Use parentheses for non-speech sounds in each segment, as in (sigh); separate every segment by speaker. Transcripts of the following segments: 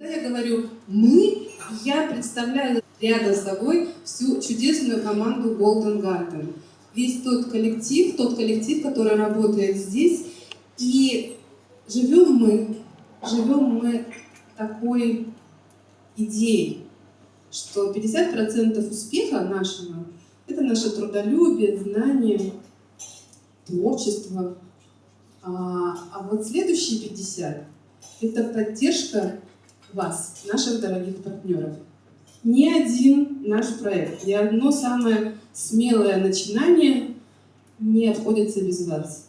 Speaker 1: Когда я говорю «мы», я представляю рядом с собой всю чудесную команду Golden Garden. Весь тот коллектив, тот коллектив, который работает здесь. И живем мы, живем мы такой идеей, что 50% успеха нашего – это наше трудолюбие, знание, творчество. А, а вот следующие 50 – это поддержка вас, наших дорогих партнеров. Ни один наш проект, ни одно самое смелое начинание не обходится без вас.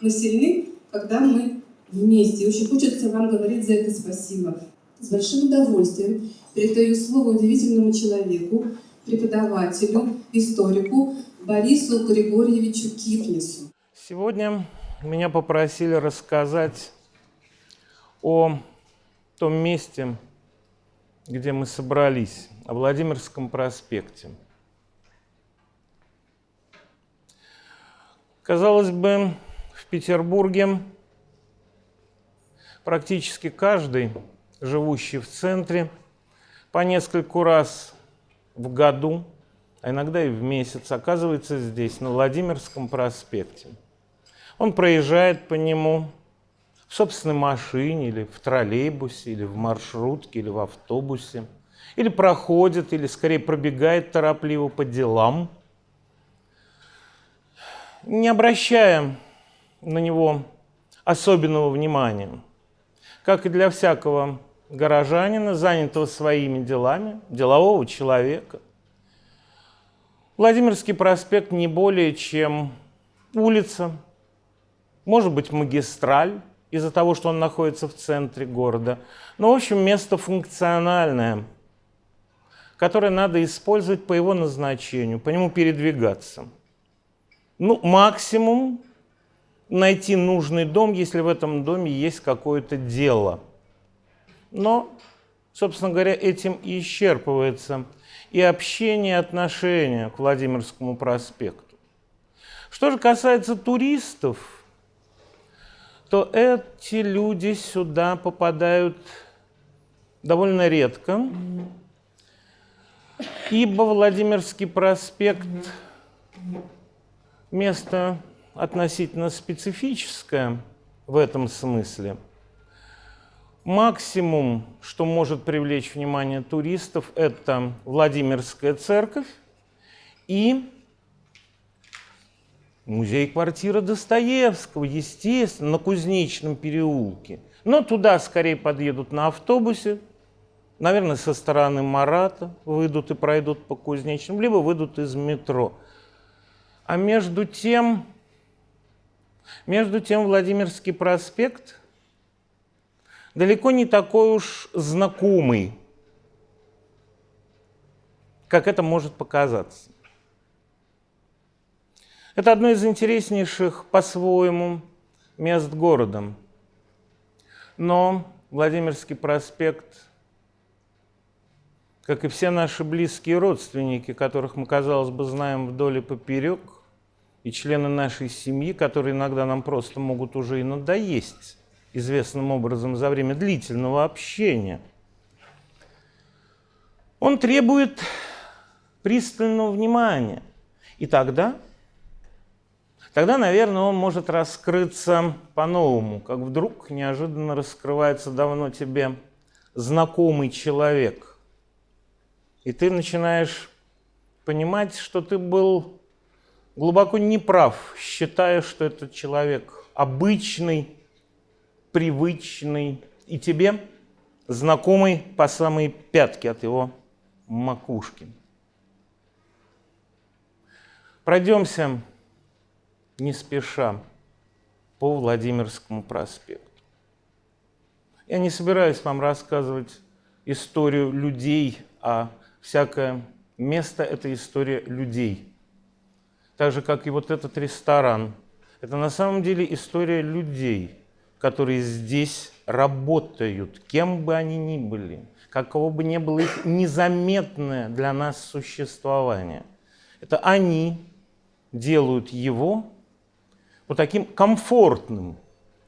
Speaker 1: Мы сильны, когда мы вместе. Очень хочется вам говорить за это спасибо. С большим удовольствием передаю слово удивительному человеку, преподавателю, историку Борису Григорьевичу Кипнису.
Speaker 2: Сегодня меня попросили рассказать о том месте, где мы собрались, о Владимирском проспекте. Казалось бы, в Петербурге практически каждый, живущий в центре, по нескольку раз в году, а иногда и в месяц, оказывается здесь, на Владимирском проспекте. Он проезжает по нему, в собственной машине, или в троллейбусе, или в маршрутке, или в автобусе, или проходит, или скорее пробегает торопливо по делам, не обращая на него особенного внимания, как и для всякого горожанина, занятого своими делами, делового человека. Владимирский проспект не более чем улица, может быть магистраль, из-за того, что он находится в центре города. Но, в общем, место функциональное, которое надо использовать по его назначению, по нему передвигаться. Ну, максимум найти нужный дом, если в этом доме есть какое-то дело. Но, собственно говоря, этим и исчерпывается и общение, и отношение к Владимирскому проспекту. Что же касается туристов, то эти люди сюда попадают довольно редко, ибо Владимирский проспект – место относительно специфическое в этом смысле. Максимум, что может привлечь внимание туристов, это Владимирская церковь и Музей-квартира Достоевского, естественно, на Кузнечном переулке. Но туда скорее подъедут на автобусе, наверное, со стороны Марата выйдут и пройдут по Кузнечному, либо выйдут из метро. А между тем, между тем Владимирский проспект далеко не такой уж знакомый, как это может показаться. Это одно из интереснейших по-своему мест города. Но Владимирский проспект, как и все наши близкие родственники, которых мы, казалось бы, знаем вдоль и поперек, и члены нашей семьи, которые иногда нам просто могут уже и надоесть известным образом за время длительного общения, он требует пристального внимания. И тогда тогда, наверное, он может раскрыться по-новому, как вдруг неожиданно раскрывается давно тебе знакомый человек. И ты начинаешь понимать, что ты был глубоко неправ, считая, что этот человек обычный, привычный, и тебе знакомый по самой пятки от его макушки. Пройдемся не спеша по Владимирскому проспекту. Я не собираюсь вам рассказывать историю людей, а всякое место – это история людей. Так же, как и вот этот ресторан. Это на самом деле история людей, которые здесь работают, кем бы они ни были, каково бы ни было их незаметное для нас существование. Это они делают его вот таким комфортным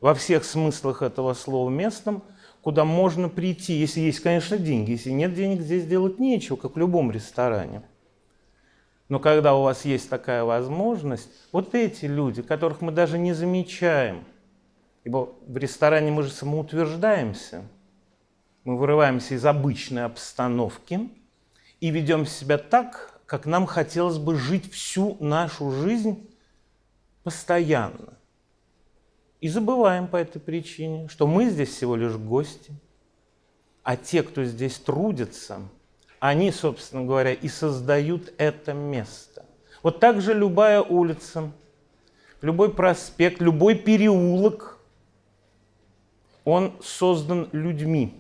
Speaker 2: во всех смыслах этого слова местом, куда можно прийти, если есть, конечно, деньги. Если нет денег, здесь делать нечего, как в любом ресторане. Но когда у вас есть такая возможность, вот эти люди, которых мы даже не замечаем, ибо в ресторане мы же самоутверждаемся, мы вырываемся из обычной обстановки и ведем себя так, как нам хотелось бы жить всю нашу жизнь постоянно. И забываем по этой причине, что мы здесь всего лишь гости, а те, кто здесь трудится – они, собственно говоря, и создают это место. Вот так же любая улица, любой проспект, любой переулок, он создан людьми,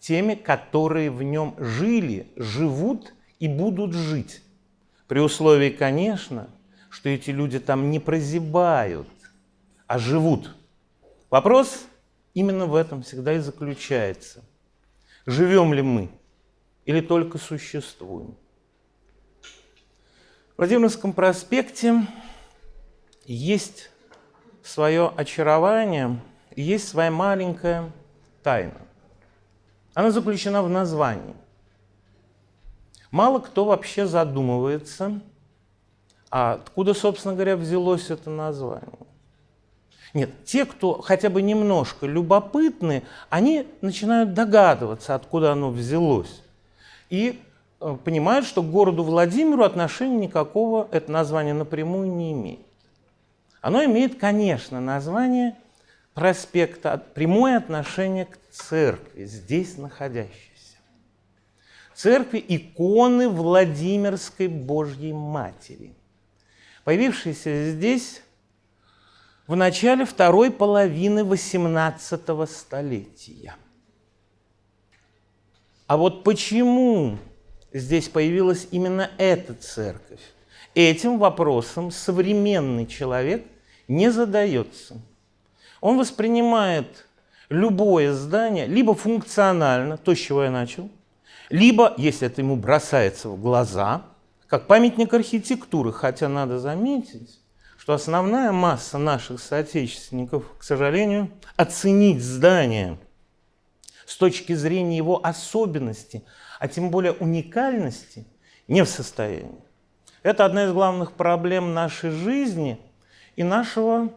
Speaker 2: теми, которые в нем жили, живут и будут жить. При условии, конечно, что эти люди там не прозябают, а живут. Вопрос именно в этом всегда и заключается. Живем ли мы? или только существуем. В Владимирском проспекте есть свое очарование, есть своя маленькая тайна. Она заключена в названии. Мало кто вообще задумывается, а откуда, собственно говоря, взялось это название. Нет, те, кто хотя бы немножко любопытны, они начинают догадываться, откуда оно взялось и э, понимают, что к городу Владимиру отношения никакого это название напрямую не имеет. Оно имеет, конечно, название проспекта, прямое отношение к церкви, здесь находящейся. Церкви иконы Владимирской Божьей Матери, появившейся здесь в начале второй половины XVIII столетия. А вот почему здесь появилась именно эта церковь? Этим вопросом современный человек не задается. Он воспринимает любое здание либо функционально, то, с чего я начал, либо, если это ему бросается в глаза, как памятник архитектуры, хотя надо заметить, что основная масса наших соотечественников, к сожалению, оценить здание – с точки зрения его особенности, а тем более уникальности, не в состоянии. Это одна из главных проблем нашей жизни и нашего,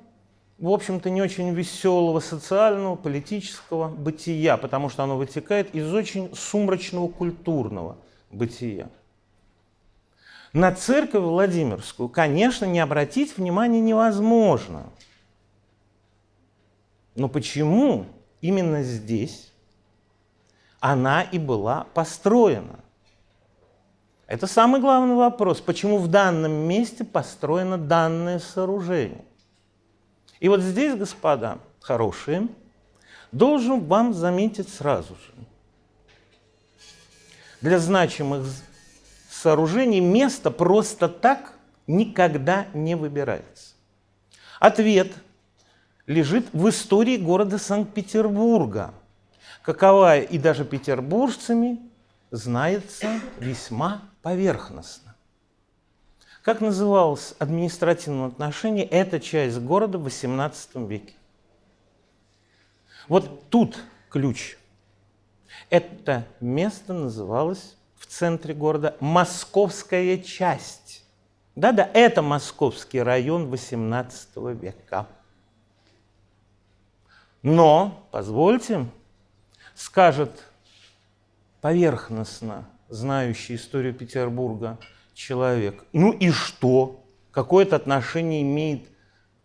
Speaker 2: в общем-то, не очень веселого социального, политического бытия, потому что оно вытекает из очень сумрачного культурного бытия. На церковь Владимирскую, конечно, не обратить внимания невозможно. Но почему именно здесь она и была построена. Это самый главный вопрос, почему в данном месте построено данное сооружение. И вот здесь, господа хорошие, должен вам заметить сразу же. Для значимых сооружений место просто так никогда не выбирается. Ответ лежит в истории города Санкт-Петербурга – каковая и даже петербуржцами знается весьма поверхностно. Как называлась административном отношении эта часть города в XVIII веке? Вот тут ключ. Это место называлось в центре города Московская часть. Да-да, это московский район XVIII века. Но, позвольте, скажет поверхностно знающий историю Петербурга человек, ну и что? Какое это отношение имеет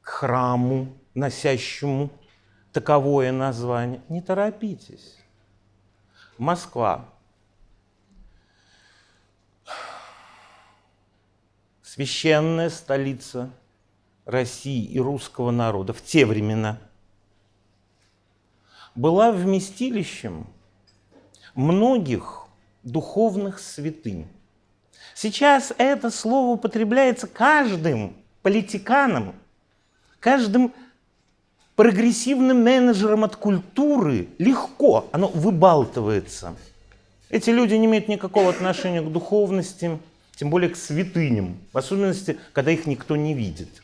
Speaker 2: к храму, носящему таковое название? Не торопитесь. Москва. Священная столица России и русского народа в те времена – была вместилищем многих духовных святынь. Сейчас это слово употребляется каждым политиканом, каждым прогрессивным менеджером от культуры легко, оно выбалтывается. Эти люди не имеют никакого отношения к духовности, тем более к святыням, в особенности, когда их никто не видит.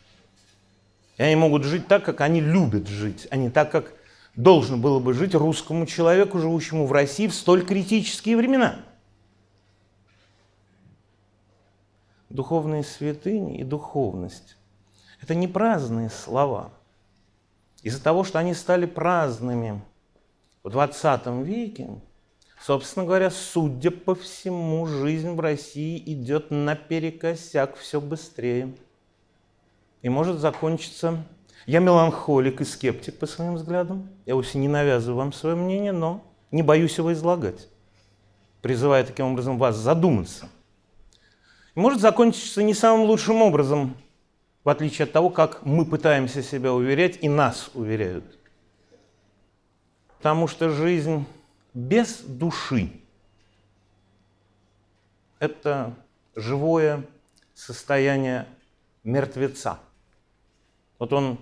Speaker 2: И они могут жить так, как они любят жить, а не так, как должно было бы жить русскому человеку, живущему в России в столь критические времена. Духовные святыни и духовность – это не праздные слова. Из-за того, что они стали праздными в 20 веке, собственно говоря, судя по всему, жизнь в России идет наперекосяк все быстрее. И может закончиться я меланхолик и скептик по своим взглядам. Я вовсе не навязываю вам свое мнение, но не боюсь его излагать, призывая таким образом вас задуматься. И может закончиться не самым лучшим образом, в отличие от того, как мы пытаемся себя уверять и нас уверяют. Потому что жизнь без души – это живое состояние мертвеца. Вот он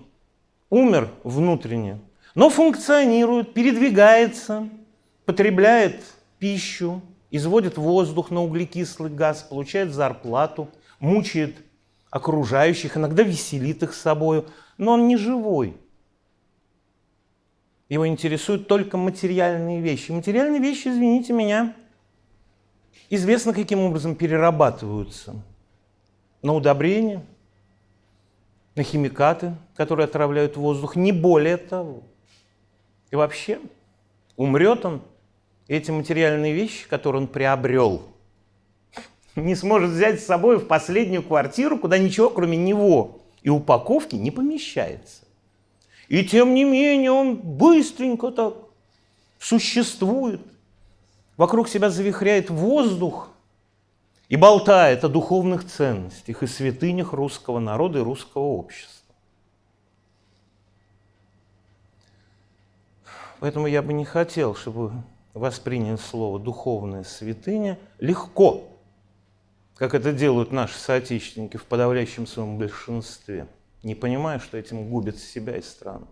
Speaker 2: умер внутренне, но функционирует, передвигается, потребляет пищу, изводит воздух на углекислый газ, получает зарплату, мучает окружающих, иногда веселит их собой, но он не живой. Его интересуют только материальные вещи. Материальные вещи, извините меня, известно, каким образом перерабатываются на удобрения, на химикаты, которые отравляют воздух, не более того. И вообще, умрет он, эти материальные вещи, которые он приобрел, (laughs) не сможет взять с собой в последнюю квартиру, куда ничего, кроме него и упаковки, не помещается. И тем не менее он быстренько так существует, вокруг себя завихряет воздух, и болтает о духовных ценностях и святынях русского народа и русского общества. Поэтому я бы не хотел, чтобы восприняли слово «духовная святыня» легко, как это делают наши соотечественники в подавляющем своем большинстве, не понимая, что этим губят себя и страну.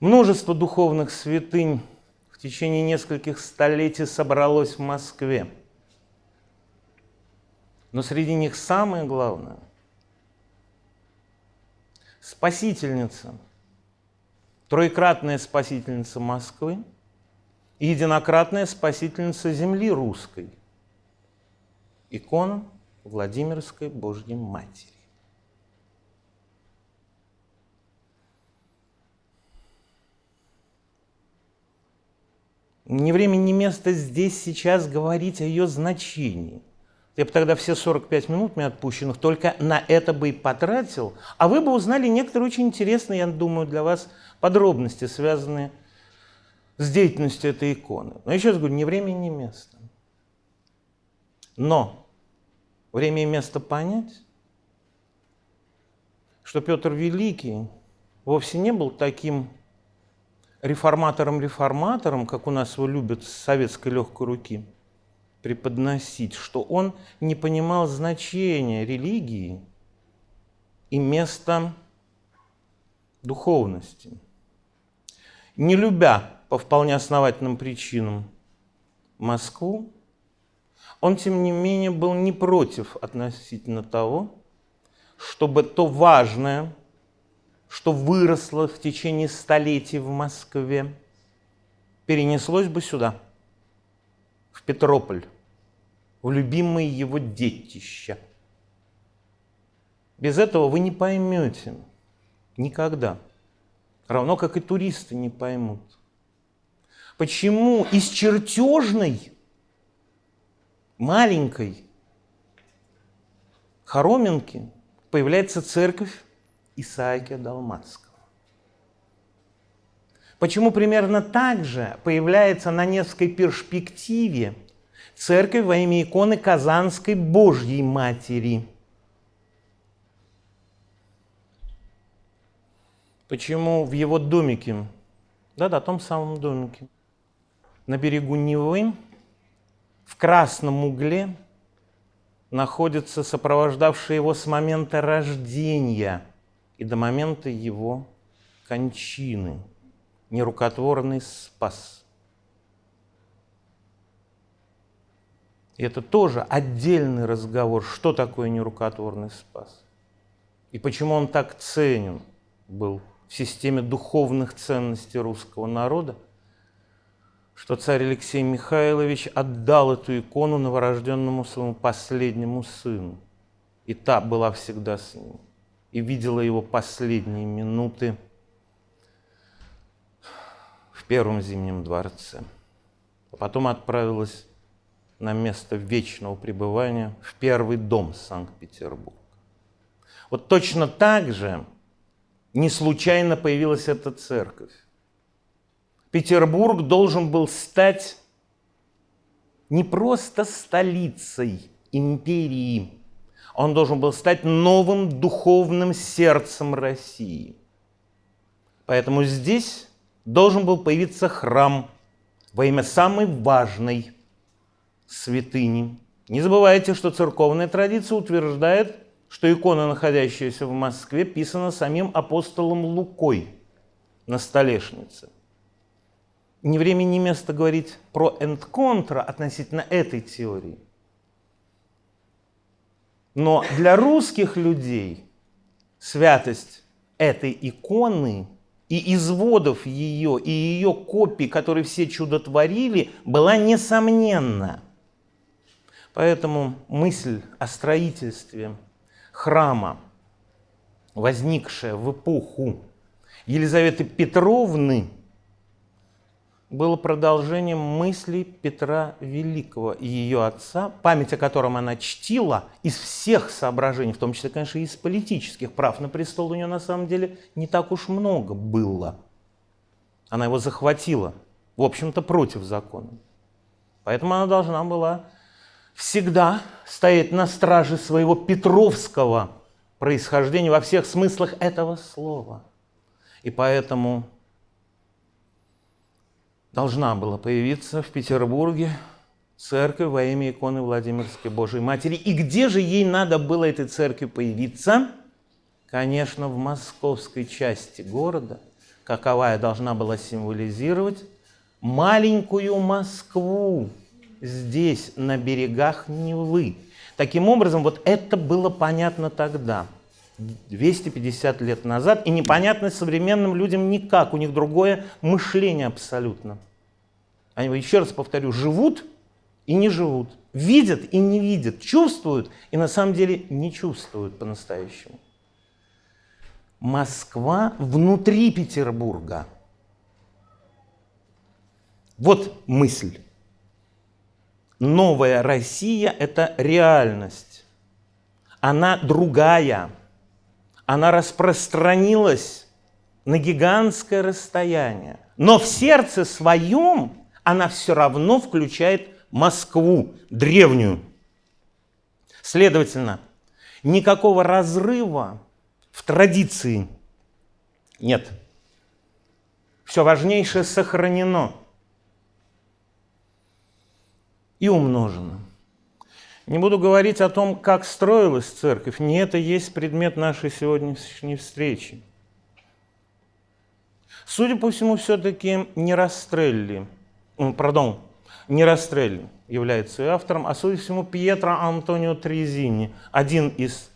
Speaker 2: Множество духовных святынь в течение нескольких столетий собралось в Москве – но среди них самое главное – спасительница, троекратная спасительница Москвы и единократная спасительница земли русской, икона Владимирской Божьей Матери. Ни время, ни место здесь сейчас говорить о ее значении – я бы тогда все 45 минут мне отпущенных только на это бы и потратил, а вы бы узнали некоторые очень интересные, я думаю, для вас подробности, связанные с деятельностью этой иконы. Но еще раз говорю, ни время, ни место. Но время и место понять, что Петр Великий вовсе не был таким реформатором-реформатором, как у нас его любят с советской легкой руки – преподносить, что он не понимал значения религии и места духовности. Не любя по вполне основательным причинам Москву, он, тем не менее, был не против относительно того, чтобы то важное, что выросло в течение столетий в Москве, перенеслось бы сюда, в Петрополь, в любимые его детища. Без этого вы не поймете никогда. Равно как и туристы не поймут. Почему из чертежной, маленькой хороминки появляется церковь Исаакия Далматского? Почему примерно так же появляется на Невской перспективе церковь во имя иконы Казанской Божьей Матери. Почему в его домике, да-да, том самом домике, на берегу Невы, в красном угле, находится сопровождавший его с момента рождения и до момента его кончины, нерукотворный спас – И это тоже отдельный разговор, что такое нерукотворный спас. И почему он так ценен был в системе духовных ценностей русского народа, что царь Алексей Михайлович отдал эту икону новорожденному своему последнему сыну. И та была всегда с ним. И видела его последние минуты в первом зимнем дворце. А потом отправилась на место вечного пребывания в первый дом Санкт-Петербург. Вот точно так же не случайно появилась эта церковь. Петербург должен был стать не просто столицей империи, он должен был стать новым духовным сердцем России. Поэтому здесь должен был появиться храм во имя самой важной святыни. Не забывайте, что церковная традиция утверждает, что икона, находящаяся в Москве, писана самим апостолом Лукой на столешнице. Ни время, ни место говорить про энд-контра относительно этой теории. Но для русских людей святость этой иконы и изводов ее, и ее копий, которые все чудотворили, была несомненна. Поэтому мысль о строительстве храма, возникшая в эпоху Елизаветы Петровны, было продолжением мыслей Петра Великого и ее отца, память о котором она чтила из всех соображений, в том числе, конечно, из политических прав на престол у нее на самом деле не так уж много было. Она его захватила, в общем-то, против закона. Поэтому она должна была всегда стоять на страже своего петровского происхождения во всех смыслах этого слова. И поэтому должна была появиться в Петербурге церковь во имя иконы Владимирской Божией Матери. И где же ей надо было этой церкви появиться? Конечно, в московской части города, каковая должна была символизировать маленькую Москву, здесь, на берегах Невы. Таким образом, вот это было понятно тогда, 250 лет назад, и непонятно современным людям никак, у них другое мышление абсолютно. Они, еще раз повторю, живут и не живут, видят и не видят, чувствуют и на самом деле не чувствуют по-настоящему. Москва внутри Петербурга. Вот мысль новая Россия – это реальность. Она другая. Она распространилась на гигантское расстояние. Но в сердце своем она все равно включает Москву, древнюю. Следовательно, никакого разрыва в традиции нет. Все важнейшее сохранено – и умножено. Не буду говорить о том, как строилась церковь, не это есть предмет нашей сегодняшней встречи. Судя по всему, все-таки не Растрелли, пардон, не Растрелли является ее автором, а, судя по всему, Пьетро Антонио Трезини, один из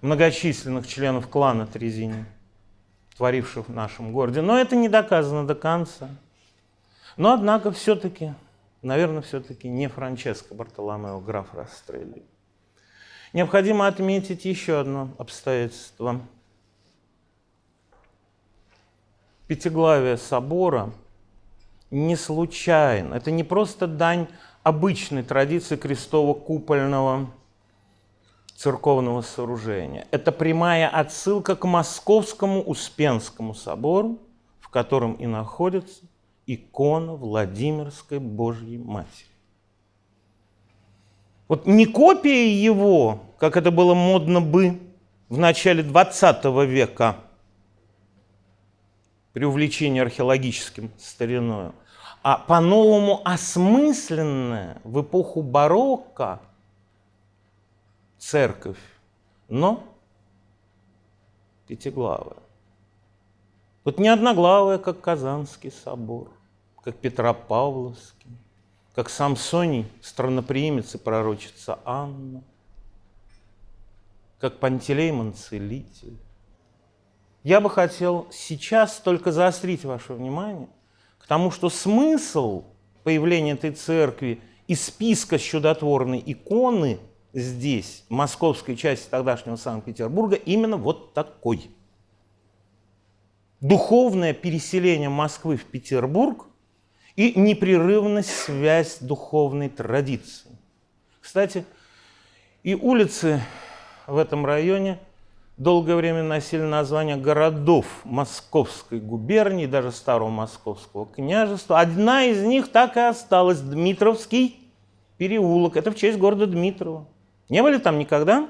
Speaker 2: многочисленных членов клана Трезини, творивших в нашем городе. Но это не доказано до конца. Но, однако, все-таки наверное, все-таки не Франческо Бартоломео, граф Растрелли. Необходимо отметить еще одно обстоятельство. Пятиглавие собора не случайно. Это не просто дань обычной традиции крестово-купольного церковного сооружения. Это прямая отсылка к Московскому Успенскому собору, в котором и находится икона Владимирской Божьей Матери. Вот не копия его, как это было модно бы в начале 20 века, при увлечении археологическим стариною, а по-новому осмысленная в эпоху барокко церковь, но пятиглавая. Вот не одноглавая, как Казанский собор, как Петропавловский, как Самсоний, странноприимец и пророчица Анна, как Пантелеймон Целитель, Я бы хотел сейчас только заострить ваше внимание к тому, что смысл появления этой церкви и списка с чудотворной иконы здесь, в московской части тогдашнего Санкт-Петербурга, именно вот такой. Духовное переселение Москвы в Петербург и непрерывность связь духовной традиции. Кстати, и улицы в этом районе долгое время носили название городов Московской губернии, даже старого Московского княжества. Одна из них так и осталась, Дмитровский переулок. Это в честь города Дмитрова. Не были там никогда?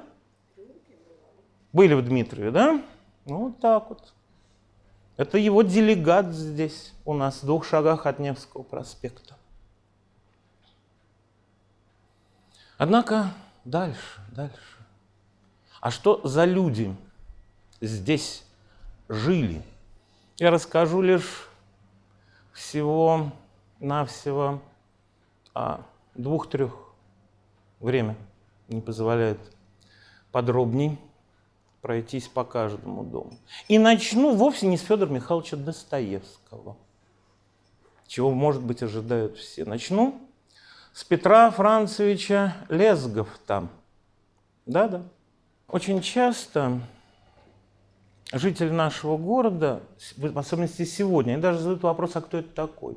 Speaker 2: Были в Дмитрове, да? Ну, вот так вот. Это его делегат здесь, у нас, в двух шагах от Невского проспекта. Однако дальше, дальше. А что за люди здесь жили? Я расскажу лишь всего-навсего о двух-трех время не позволяет подробней пройтись по каждому дому. И начну вовсе не с Федора Михайловича Достоевского, чего, может быть, ожидают все. Начну с Петра Францевича Лезговта. Да-да. Очень часто жители нашего города, в особенности сегодня, они даже задают вопрос, а кто это такой?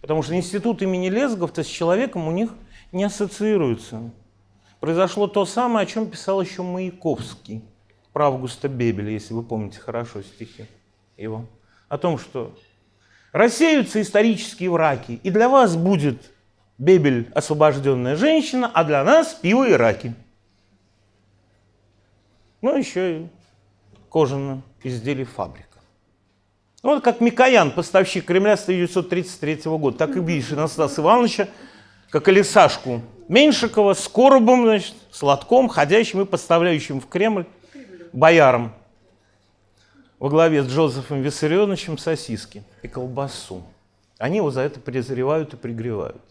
Speaker 2: Потому что институт имени Лезговта с человеком у них не ассоциируется. Произошло то самое, о чем писал еще Маяковский про Августа Бебеля, если вы помните хорошо стихи его, о том, что рассеются исторические враки, и для вас будет Бебель освобожденная женщина, а для нас пиво и раки. Ну, еще и кожаное изделие фабрика. Ну, вот как Микоян, поставщик Кремля с 1933 года, так и видишь Анастаса Ивановича, как Алисашку Меньшикова с коробом, значит, с лотком, ходящим и поставляющим в Кремль боярам во главе с Джозефом Виссарионовичем сосиски и колбасу. Они его за это презревают и пригревают.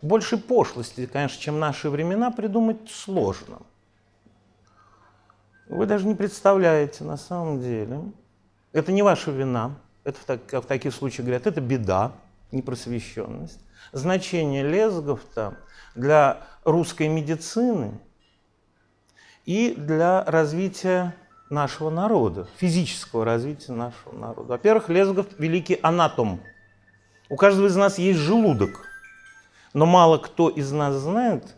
Speaker 2: Больше пошлости, конечно, чем наши времена, придумать сложно. Вы даже не представляете на самом деле. Это не ваша вина. Это в, так, в таких случаях говорят, это беда, непросвещенность. Значение Лезговта для русской медицины – и для развития нашего народа, физического развития нашего народа. Во-первых, Лезгов – великий анатом. У каждого из нас есть желудок, но мало кто из нас знает,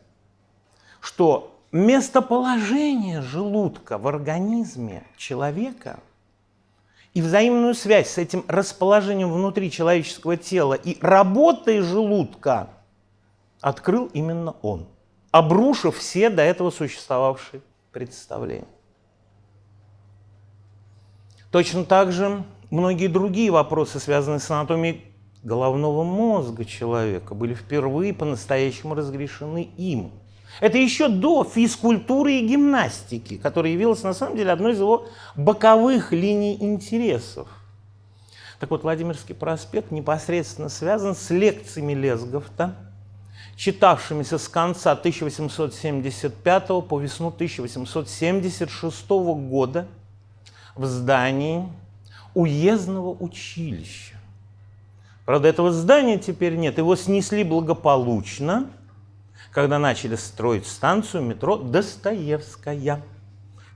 Speaker 2: что местоположение желудка в организме человека и взаимную связь с этим расположением внутри человеческого тела и работой желудка открыл именно он, обрушив все до этого существовавшие представление. Точно так же многие другие вопросы, связанные с анатомией головного мозга человека, были впервые по-настоящему разрешены им. Это еще до физкультуры и гимнастики, которая явилась на самом деле одной из его боковых линий интересов. Так вот, Владимирский проспект непосредственно связан с лекциями Лезговта, читавшимися с конца 1875 по весну 1876 года в здании уездного училища. Правда, этого здания теперь нет. Его снесли благополучно, когда начали строить станцию метро Достоевская.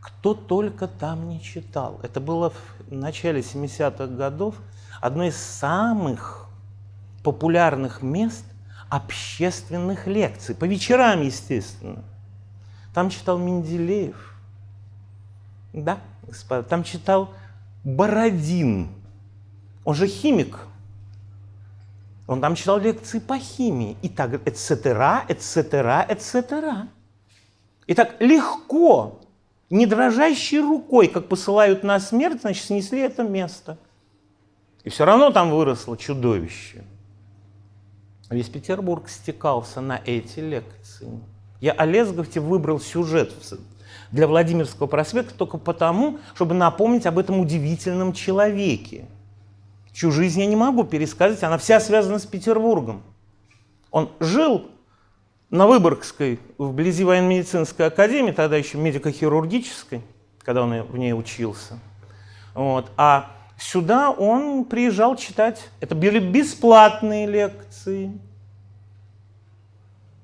Speaker 2: Кто только там не читал. Это было в начале 70-х годов одно из самых популярных мест общественных лекций, по вечерам, естественно. Там читал Менделеев, да, господа, там читал Бородин, он же химик, он там читал лекции по химии, и так, etc., etc., etc. И так легко, не дрожащей рукой, как посылают на смерть, значит, снесли это место. И все равно там выросло чудовище – Весь Петербург стекался на эти лекции. Я о Лезговте выбрал сюжет для Владимирского проспекта только потому, чтобы напомнить об этом удивительном человеке, чью жизнь я не могу пересказать, она вся связана с Петербургом. Он жил на Выборгской, вблизи военно-медицинской академии, тогда еще медико-хирургической, когда он в ней учился. Вот. А сюда он приезжал читать. Это были бесплатные лекции.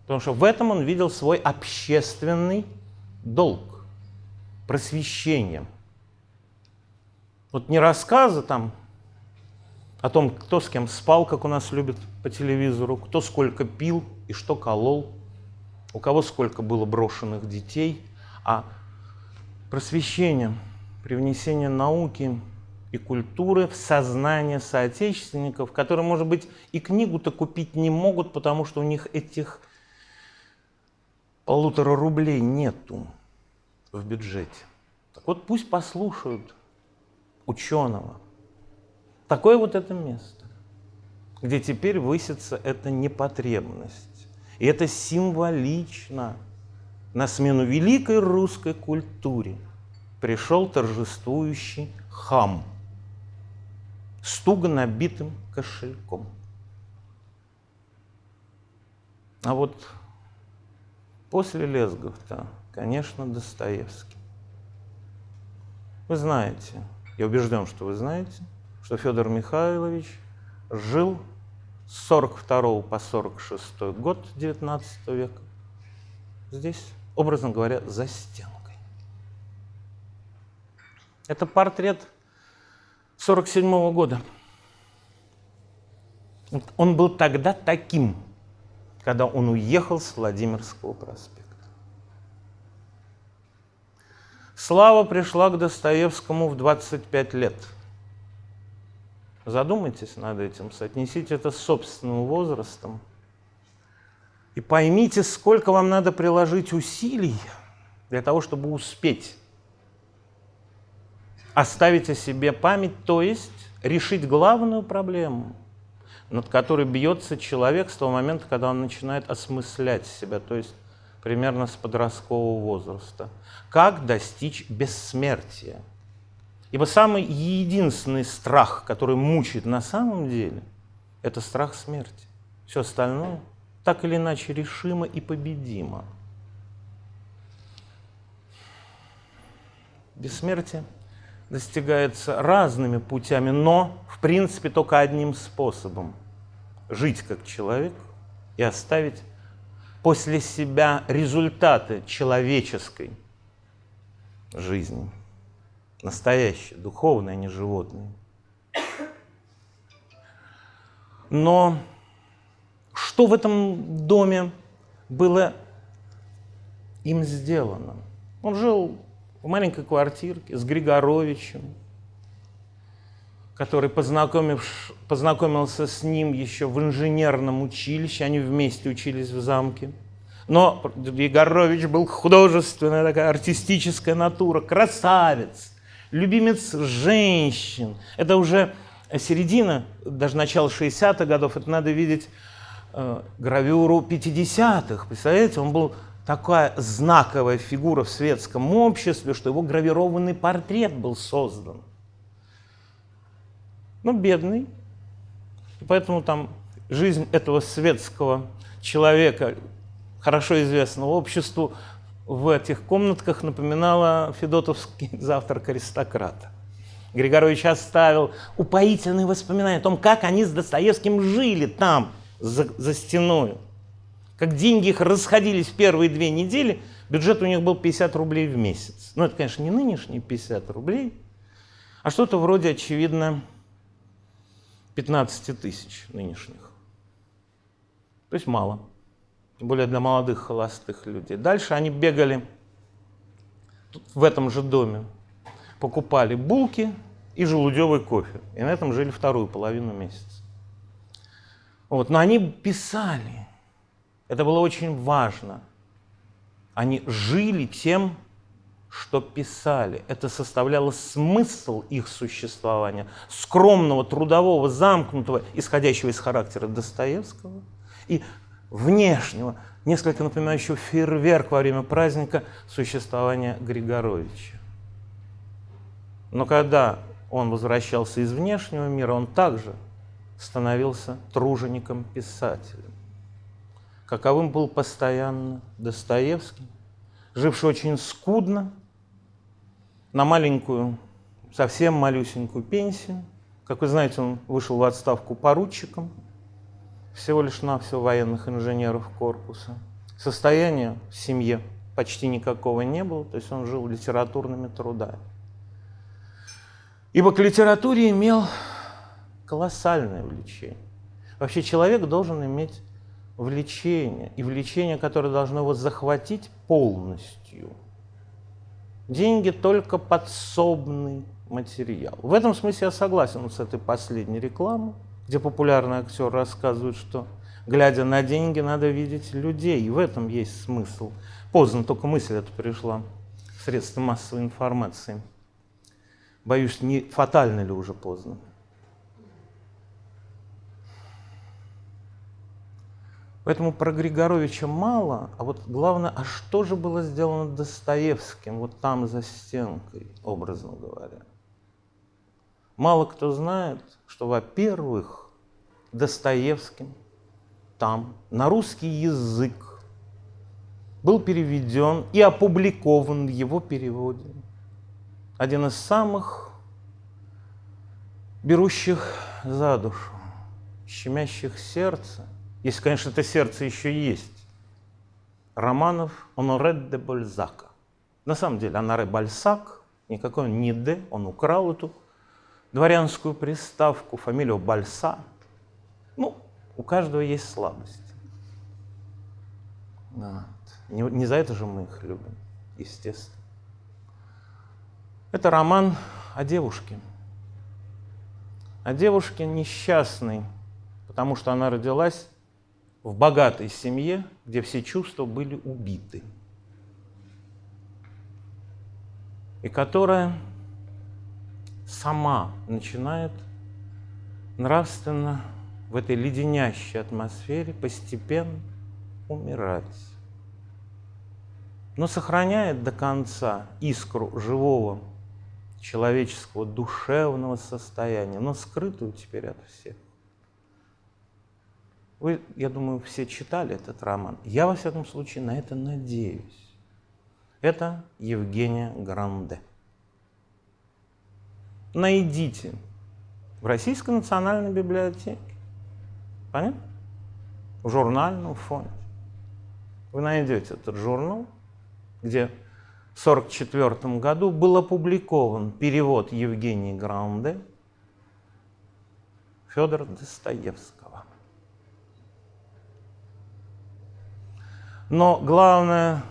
Speaker 2: Потому что в этом он видел свой общественный долг, просвещение. Вот не рассказы там о том, кто с кем спал, как у нас любят по телевизору, кто сколько пил и что колол, у кого сколько было брошенных детей, а просвещение, привнесение науки и культуры в сознание соотечественников, которые, может быть, и книгу-то купить не могут, потому что у них этих полутора рублей нету в бюджете. Так вот пусть послушают ученого. Такое вот это место, где теперь высится эта непотребность. И это символично. На смену великой русской культуре пришел торжествующий хам с туго набитым кошельком. А вот после Лезгов-то, конечно, Достоевский. Вы знаете, я убежден, что вы знаете, что Федор Михайлович жил с 42 по 46 год 19 века здесь, образно говоря, за стенкой. Это портрет 47 -го года. Он был тогда таким, когда он уехал с Владимирского проспекта. Слава пришла к Достоевскому в 25 лет. Задумайтесь над этим, соотнесите это с собственным возрастом. И поймите, сколько вам надо приложить усилий для того, чтобы успеть оставить о себе память, то есть решить главную проблему, над которой бьется человек с того момента, когда он начинает осмыслять себя, то есть примерно с подросткового возраста. Как достичь бессмертия? Ибо самый единственный страх, который мучает на самом деле, это страх смерти. Все остальное так или иначе решимо и победимо. Бессмертие достигается разными путями, но в принципе только одним способом. Жить как человек и оставить после себя результаты человеческой жизни. Настоящие, духовные, а не животные. Но что в этом доме было им сделано? Он жил в маленькой квартирке с Григоровичем, который познакомился с ним еще в инженерном училище, они вместе учились в замке. Но Егорович был художественная такая артистическая натура, красавец, любимец женщин. Это уже середина, даже начало 60-х годов, это надо видеть э, гравюру 50-х. Представляете, он был такая знаковая фигура в светском обществе, что его гравированный портрет был создан ну, бедный. И поэтому там жизнь этого светского человека, хорошо известного обществу, в этих комнатках напоминала Федотовский (laughs) завтрак аристократа. Григорович оставил упоительные воспоминания о том, как они с Достоевским жили там, за, за стеной. Как деньги их расходились в первые две недели, бюджет у них был 50 рублей в месяц. Ну, это, конечно, не нынешние 50 рублей, а что-то вроде, очевидно, 15 тысяч нынешних. То есть мало. Тем более для молодых холостых людей. Дальше они бегали в этом же доме, покупали булки и желудевый кофе. И на этом жили вторую половину месяца. Вот. Но они писали. Это было очень важно. Они жили тем, что писали. Это составляло смысл их существования, скромного, трудового, замкнутого, исходящего из характера Достоевского, и внешнего, несколько напоминающего фейерверк во время праздника существования Григоровича. Но когда он возвращался из внешнего мира, он также становился тружеником-писателем. Каковым был постоянно Достоевский, живший очень скудно, на маленькую совсем малюсенькую пенсию. Как вы знаете, он вышел в отставку поручиком, всего лишь навсего военных инженеров корпуса. Состояния в семье почти никакого не было, то есть он жил литературными трудами. Ибо к литературе имел колоссальное влечение. Вообще человек должен иметь влечение, и влечение, которое должно его захватить полностью. Деньги только подсобный материал. В этом смысле я согласен с этой последней рекламой, где популярный актер рассказывает, что глядя на деньги, надо видеть людей. И в этом есть смысл. Поздно только мысль эта пришла в средства массовой информации. Боюсь, не фатально ли уже поздно. Поэтому про Григоровича мало, а вот главное, а что же было сделано Достоевским вот там за стенкой, образно говоря. Мало кто знает, что, во-первых, Достоевским там на русский язык был переведен и опубликован в его переводе один из самых берущих за душу, щемящих сердце, если, конечно, это сердце еще есть, романов Оноре де Бальзака. На самом деле, Оноре Бальсак, никакой он не де, он украл эту дворянскую приставку, фамилию Бальса. Ну, у каждого есть слабость. Вот. Не, не за это же мы их любим, естественно. Это роман о девушке. О девушке несчастной, потому что она родилась в богатой семье, где все чувства были убиты. И которая сама начинает нравственно в этой леденящей атмосфере постепенно умирать. Но сохраняет до конца искру живого человеческого душевного состояния, но скрытую теперь от всех. Вы, я думаю, все читали этот роман. Я, во всяком случае, на это надеюсь. Это Евгения Гранде найдите в Российской национальной библиотеке. Понятно? В журнальном фонде. Вы найдете этот журнал, где в 1944 году был опубликован перевод Евгении Гранде Федора Достоевского. Но главное,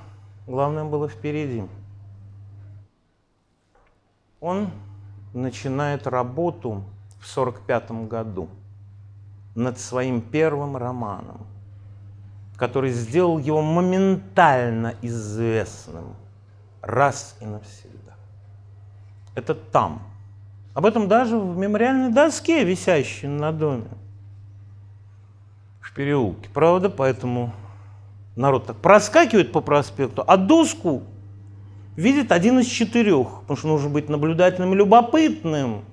Speaker 2: главное было впереди. Он начинает работу в 1945 году над своим первым романом, который сделал его моментально известным раз и навсегда. Это там. Об этом даже в мемориальной доске, висящей на доме в переулке. Правда, поэтому народ так проскакивает по проспекту, а доску видит один из четырех, потому что нужно быть наблюдательным и любопытным.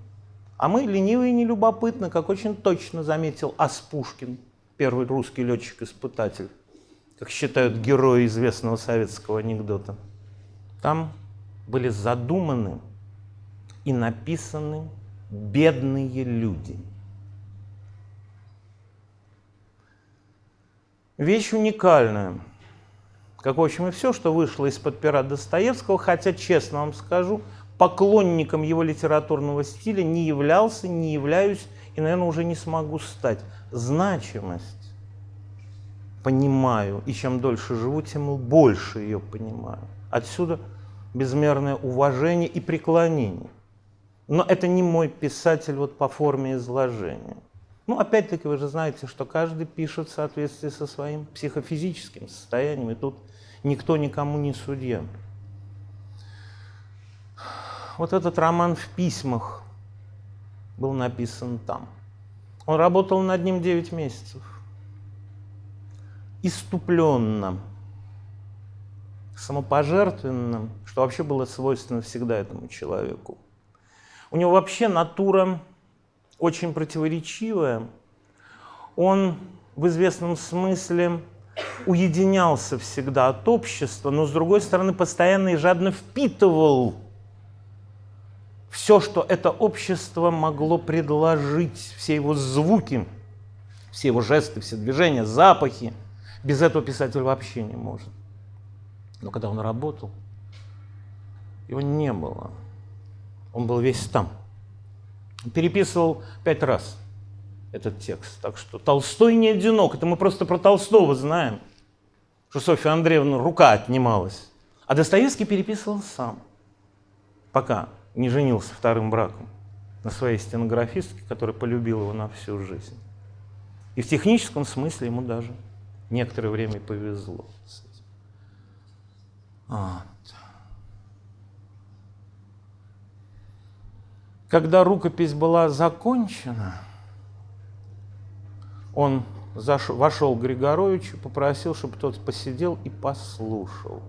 Speaker 2: А мы ленивые и нелюбопытны, как очень точно заметил Аспушкин, первый русский летчик-испытатель, как считают герои известного советского анекдота. Там были задуманы и написаны бедные люди. Вещь уникальная как, в общем, и все, что вышло из-под пера Достоевского, хотя, честно вам скажу, поклонником его литературного стиля не являлся, не являюсь и, наверное, уже не смогу стать. Значимость понимаю, и чем дольше живу, тем больше ее понимаю. Отсюда безмерное уважение и преклонение. Но это не мой писатель вот по форме изложения. Ну, опять-таки, вы же знаете, что каждый пишет в соответствии со своим психофизическим состоянием, и тут никто никому не судья. Вот этот роман в письмах был написан там. Он работал над ним 9 месяцев. Иступленно, самопожертвенным, что вообще было свойственно всегда этому человеку. У него вообще натура очень противоречивое. Он в известном смысле уединялся всегда от общества, но с другой стороны постоянно и жадно впитывал все, что это общество могло предложить, все его звуки, все его жесты, все движения, запахи. Без этого писатель вообще не может. Но когда он работал, его не было. Он был весь там. Переписывал пять раз этот текст. Так что Толстой не одинок. Это мы просто про Толстого знаем, что Софья Андреевна рука отнималась. А Достоевский переписывал сам, пока не женился вторым браком на своей стенографистке, которая полюбила его на всю жизнь. И в техническом смысле ему даже некоторое время повезло с этим. Вот. Когда рукопись была закончена, он зашел, вошел к Григоровичу, попросил, чтобы тот посидел и послушал.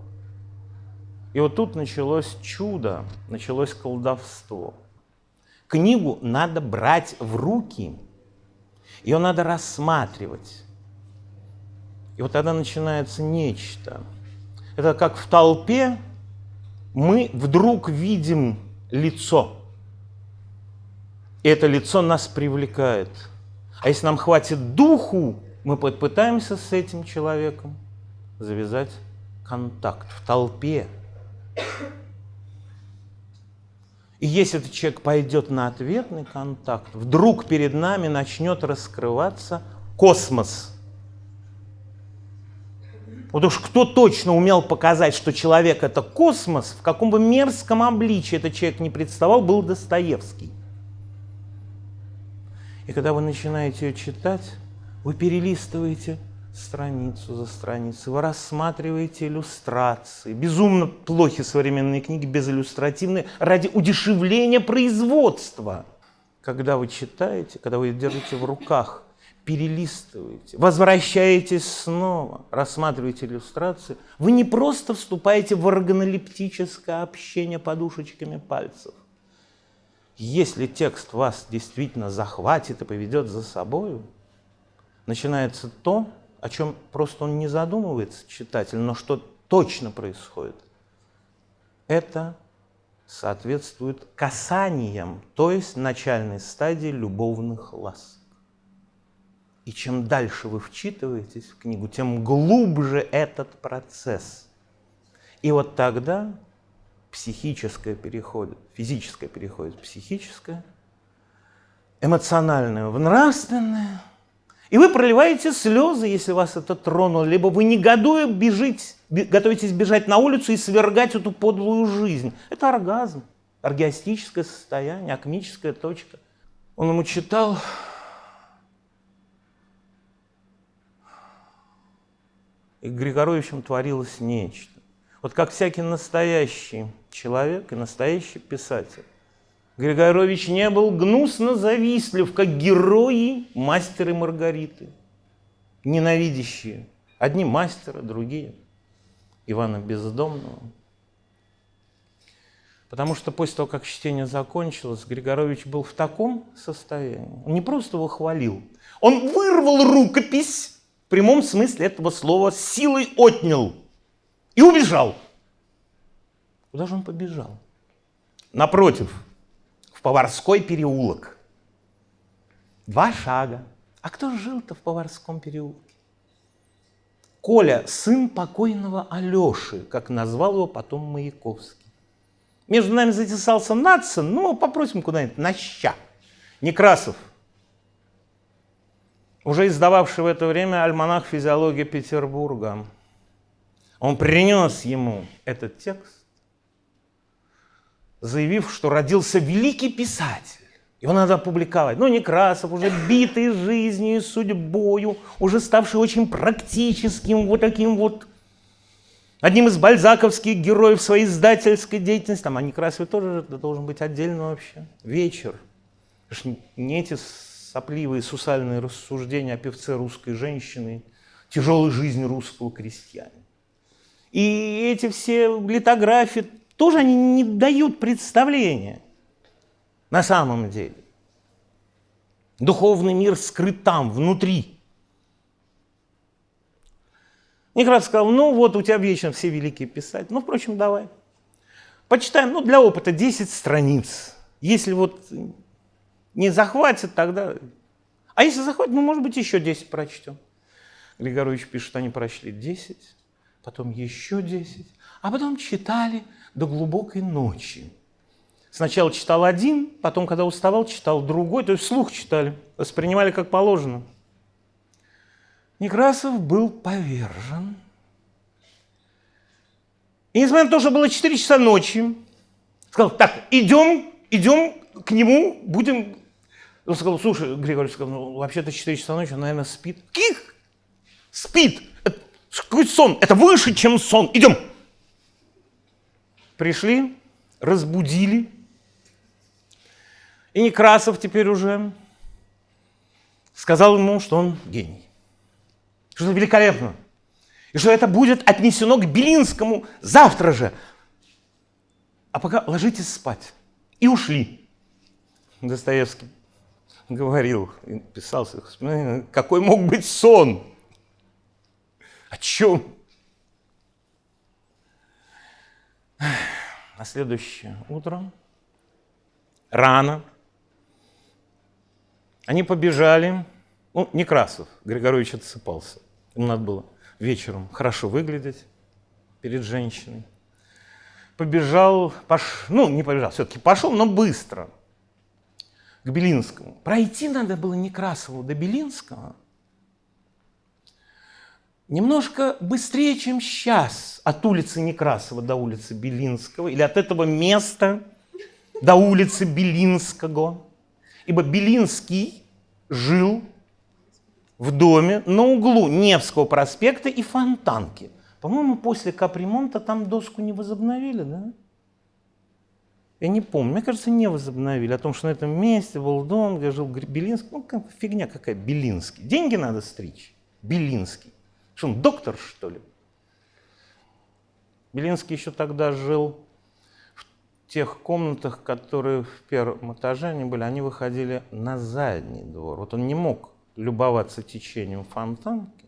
Speaker 2: И вот тут началось чудо, началось колдовство. Книгу надо брать в руки, ее надо рассматривать. И вот тогда начинается нечто. Это как в толпе мы вдруг видим лицо. И это лицо нас привлекает. А если нам хватит духу, мы попытаемся с этим человеком завязать контакт в толпе. И если этот человек пойдет на ответный контакт, вдруг перед нами начнет раскрываться космос. Вот уж кто точно умел показать, что человек это космос, в каком бы мерзком обличии этот человек не представал, был Достоевский. И когда вы начинаете ее читать, вы перелистываете страницу за страницей, вы рассматриваете иллюстрации. Безумно плохи современные книги безиллюстративные ради удешевления производства. Когда вы читаете, когда вы держите в руках, перелистываете, возвращаетесь снова, рассматриваете иллюстрации, вы не просто вступаете в органолептическое общение подушечками пальцев. Если текст вас действительно захватит и поведет за собой, начинается то, о чем просто он не задумывается, читатель, но что точно происходит. Это соответствует касаниям, то есть начальной стадии любовных ласк. И чем дальше вы вчитываетесь в книгу, тем глубже этот процесс. И вот тогда психическое переходит, физическое переходит в психическое, эмоциональное в нравственное – и вы проливаете слезы, если вас это тронуло, либо вы негодуя бежите, готовитесь бежать на улицу и свергать эту подлую жизнь. Это оргазм, оргиастическое состояние, акмическая точка. Он ему читал, и Григоровичем творилось нечто. Вот как всякий настоящий человек и настоящий писатель. Григорович не был гнусно завистлив, как герои мастера Маргариты, ненавидящие. Одни мастера, другие Ивана Бездомного. Потому что после того, как чтение закончилось, Григорович был в таком состоянии. Он не просто его хвалил, он вырвал рукопись, в прямом смысле этого слова, силой отнял и убежал. Куда же он побежал? Напротив, в Поварской переулок. Два шага. А кто жил-то в Поварском переулке? Коля, сын покойного Алеши, как назвал его потом Маяковский. Между нами затесался Нацин, ну, попросим куда-нибудь, на ща. Некрасов, уже издававший в это время альманах «Физиология Петербурга». Он принес ему этот текст, заявив, что родился великий писатель. Его надо опубликовать. Но Некрасов, уже битый жизнью и судьбою, уже ставший очень практическим, вот таким вот, одним из бальзаковских героев своей издательской деятельности. Там, а Некрасов тоже должен быть отдельно вообще. Вечер. Не эти сопливые сусальные рассуждения о певце русской женщины, тяжелой жизни русского крестьянина. И эти все литографии тоже они не дают представления на самом деле. Духовный мир скрыт там, внутри. Некрат сказал, ну вот у тебя вечно все великие писать. Ну, впрочем, давай. Почитаем, ну, для опыта 10 страниц Если вот не захватит, тогда... А если захватит, ну, может быть, еще 10 прочтем. Григорович пишет, они прочли 10, потом еще 10, а потом читали до глубокой ночи. Сначала читал один, потом, когда уставал, читал другой, то есть слух читали, воспринимали как положено. Некрасов был повержен. И несмотря на то, что было 4 часа ночи, сказал, так, идем, идем к нему, будем... Он сказал, слушай, Григорий сказал, ну, вообще-то 4 часа ночи, он, наверное, спит. Ких! Спит! Какой сон? Это выше, чем сон. Идем! Пришли, разбудили. И Некрасов теперь уже сказал ему, что он гений. Что это великолепно. И что это будет отнесено к Белинскому завтра же. А пока ложитесь спать. И ушли. Достоевский говорил, писал, какой мог быть сон? О чем? На следующее утро, рано, они побежали, ну, Некрасов, Григорович отсыпался. Ему надо было вечером хорошо выглядеть перед женщиной. Побежал, пош... ну, не побежал, все-таки пошел, но быстро к Белинскому. Пройти надо было Некрасову до Белинского немножко быстрее, чем сейчас от улицы Некрасова до улицы Белинского, или от этого места до улицы Белинского. Ибо Белинский жил в доме на углу Невского проспекта и Фонтанки. По-моему, после капремонта там доску не возобновили, да? Я не помню, мне кажется, не возобновили. О том, что на этом месте был дом, где жил Белинский. Ну, как, фигня какая, Белинский. Деньги надо стричь. Белинский. Что он, доктор, что ли? Белинский еще тогда жил в тех комнатах, которые в первом этаже они были, они выходили на задний двор. Вот он не мог любоваться течением фонтанки,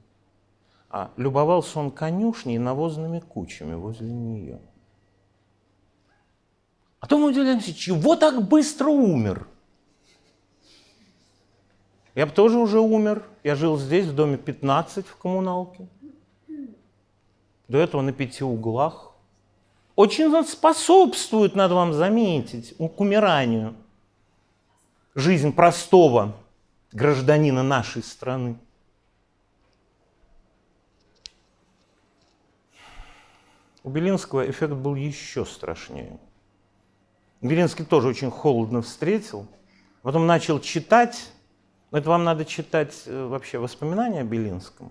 Speaker 2: а любовался он конюшней и навозными кучами возле нее. А то мы удивляемся, чего так быстро умер? Я бы тоже уже умер. Я жил здесь, в доме 15 в коммуналке. До этого на пяти углах. Очень способствует, надо вам заметить, к умиранию. Жизнь простого гражданина нашей страны. У Белинского эффект был еще страшнее. Белинский тоже очень холодно встретил, потом начал читать. Это вам надо читать э, вообще воспоминания о Белинском.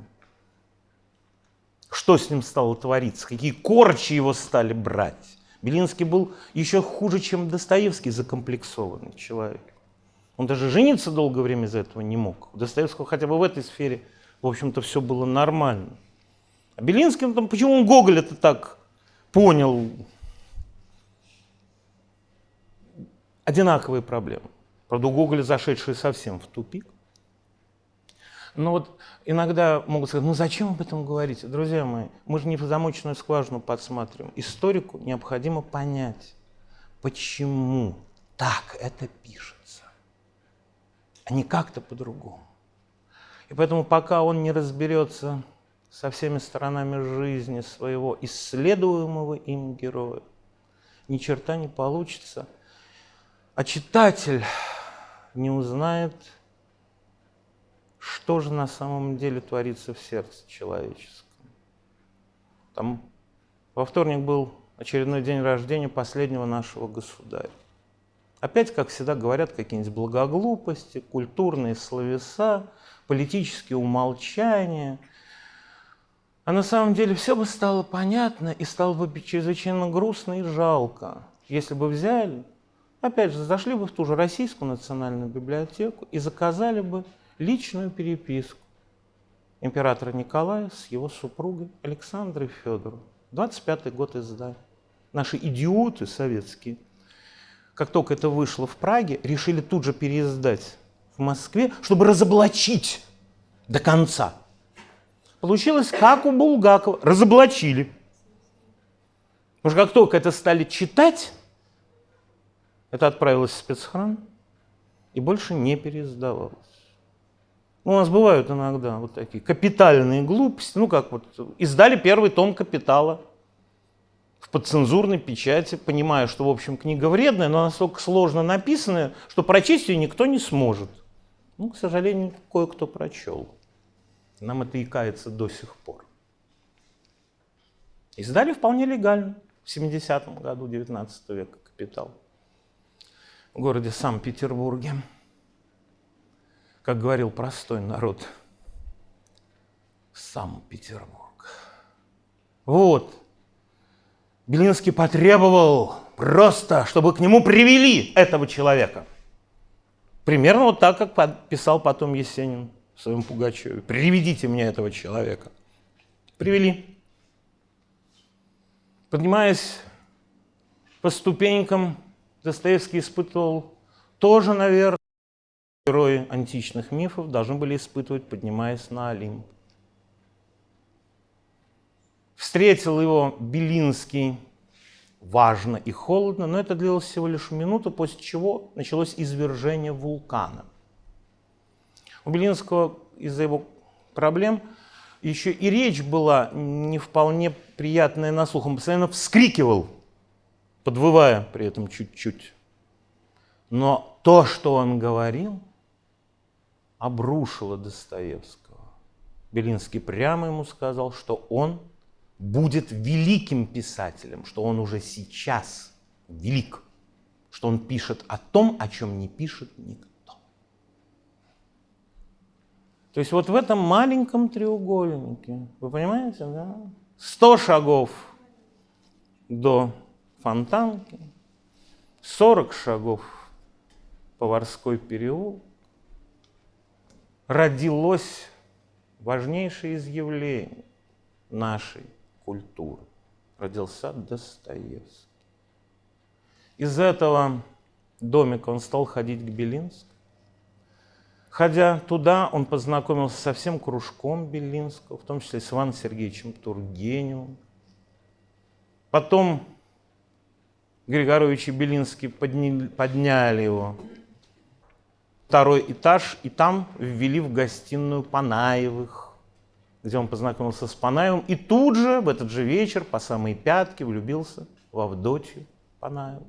Speaker 2: Что с ним стало твориться, какие корчи его стали брать. Белинский был еще хуже, чем Достоевский, закомплексованный человек. Он даже жениться долгое время из-за этого не мог. У Достоевского хотя бы в этой сфере, в общем-то, все было нормально. А Белинский, ну, там, почему он Гоголь это так понял? Одинаковые проблемы. Правда, у Гоголя зашедшие совсем в тупик. Но вот иногда могут сказать, ну зачем об этом говорить? Друзья мои, мы же не в замоченную скважину подсматриваем. Историку необходимо понять, почему так это пишет а не как-то по-другому. И поэтому пока он не разберется со всеми сторонами жизни своего исследуемого им героя, ни черта не получится, а читатель не узнает, что же на самом деле творится в сердце человеческом. Там во вторник был очередной день рождения последнего нашего государя. Опять, как всегда, говорят какие-нибудь благоглупости, культурные словеса, политические умолчания. А на самом деле все бы стало понятно и стало бы чрезвычайно грустно и жалко, если бы взяли, опять же, зашли бы в ту же Российскую национальную библиотеку и заказали бы личную переписку императора Николая с его супругой Александрой Федоровой. 25-й год издания. Наши идиоты советские – как только это вышло в Праге, решили тут же переиздать в Москве, чтобы разоблачить до конца. Получилось, как у Булгакова, разоблачили. Потому что как только это стали читать, Это отправилось в спецхран и больше не переиздавалось. Ну, у нас бывают иногда вот такие капитальные глупости. Ну, как вот издали первый том «Капитала» в подцензурной печати, понимая, что, в общем, книга вредная, но настолько сложно написанная, что прочесть ее никто не сможет. Ну, к сожалению, кое-кто прочел. Нам это и кается до сих пор. Издали вполне легально в 70-м году 19 века «Капитал» в городе Санкт-Петербурге. Как говорил простой народ, Санкт-Петербург. Вот. Белинский потребовал просто, чтобы к нему привели этого человека. Примерно вот так, как писал потом Есенин в своем Пугачеве. Приведите мне этого человека. Привели. Поднимаясь по ступенькам, Достоевский испытывал тоже, наверное, герои античных мифов должны были испытывать, поднимаясь на Олимп. Встретил его Белинский важно и холодно, но это длилось всего лишь минуту, после чего началось извержение вулкана. У Белинского из-за его проблем еще и речь была не вполне приятная на слух. Он постоянно вскрикивал, подвывая при этом чуть-чуть. Но то, что он говорил, обрушило Достоевского. Белинский прямо ему сказал, что он будет великим писателем, что он уже сейчас велик, что он пишет о том, о чем не пишет никто. То есть вот в этом маленьком треугольнике, вы понимаете, да? 100 шагов до Фонтанки, 40 шагов Поварской переулок, родилось важнейшее изъявление нашей культуры. Родился Достоевский. Из этого домика он стал ходить к Белинскому. Ходя туда, он познакомился со всем кружком Белинского, в том числе с Иваном Сергеевичем Тургеневым. Потом Григорович и Белинский подняли его второй этаж, и там ввели в гостиную Панаевых, где он познакомился с Панаевым, и тут же, в этот же вечер, по самые пятки, влюбился в Авдотью Панаеву.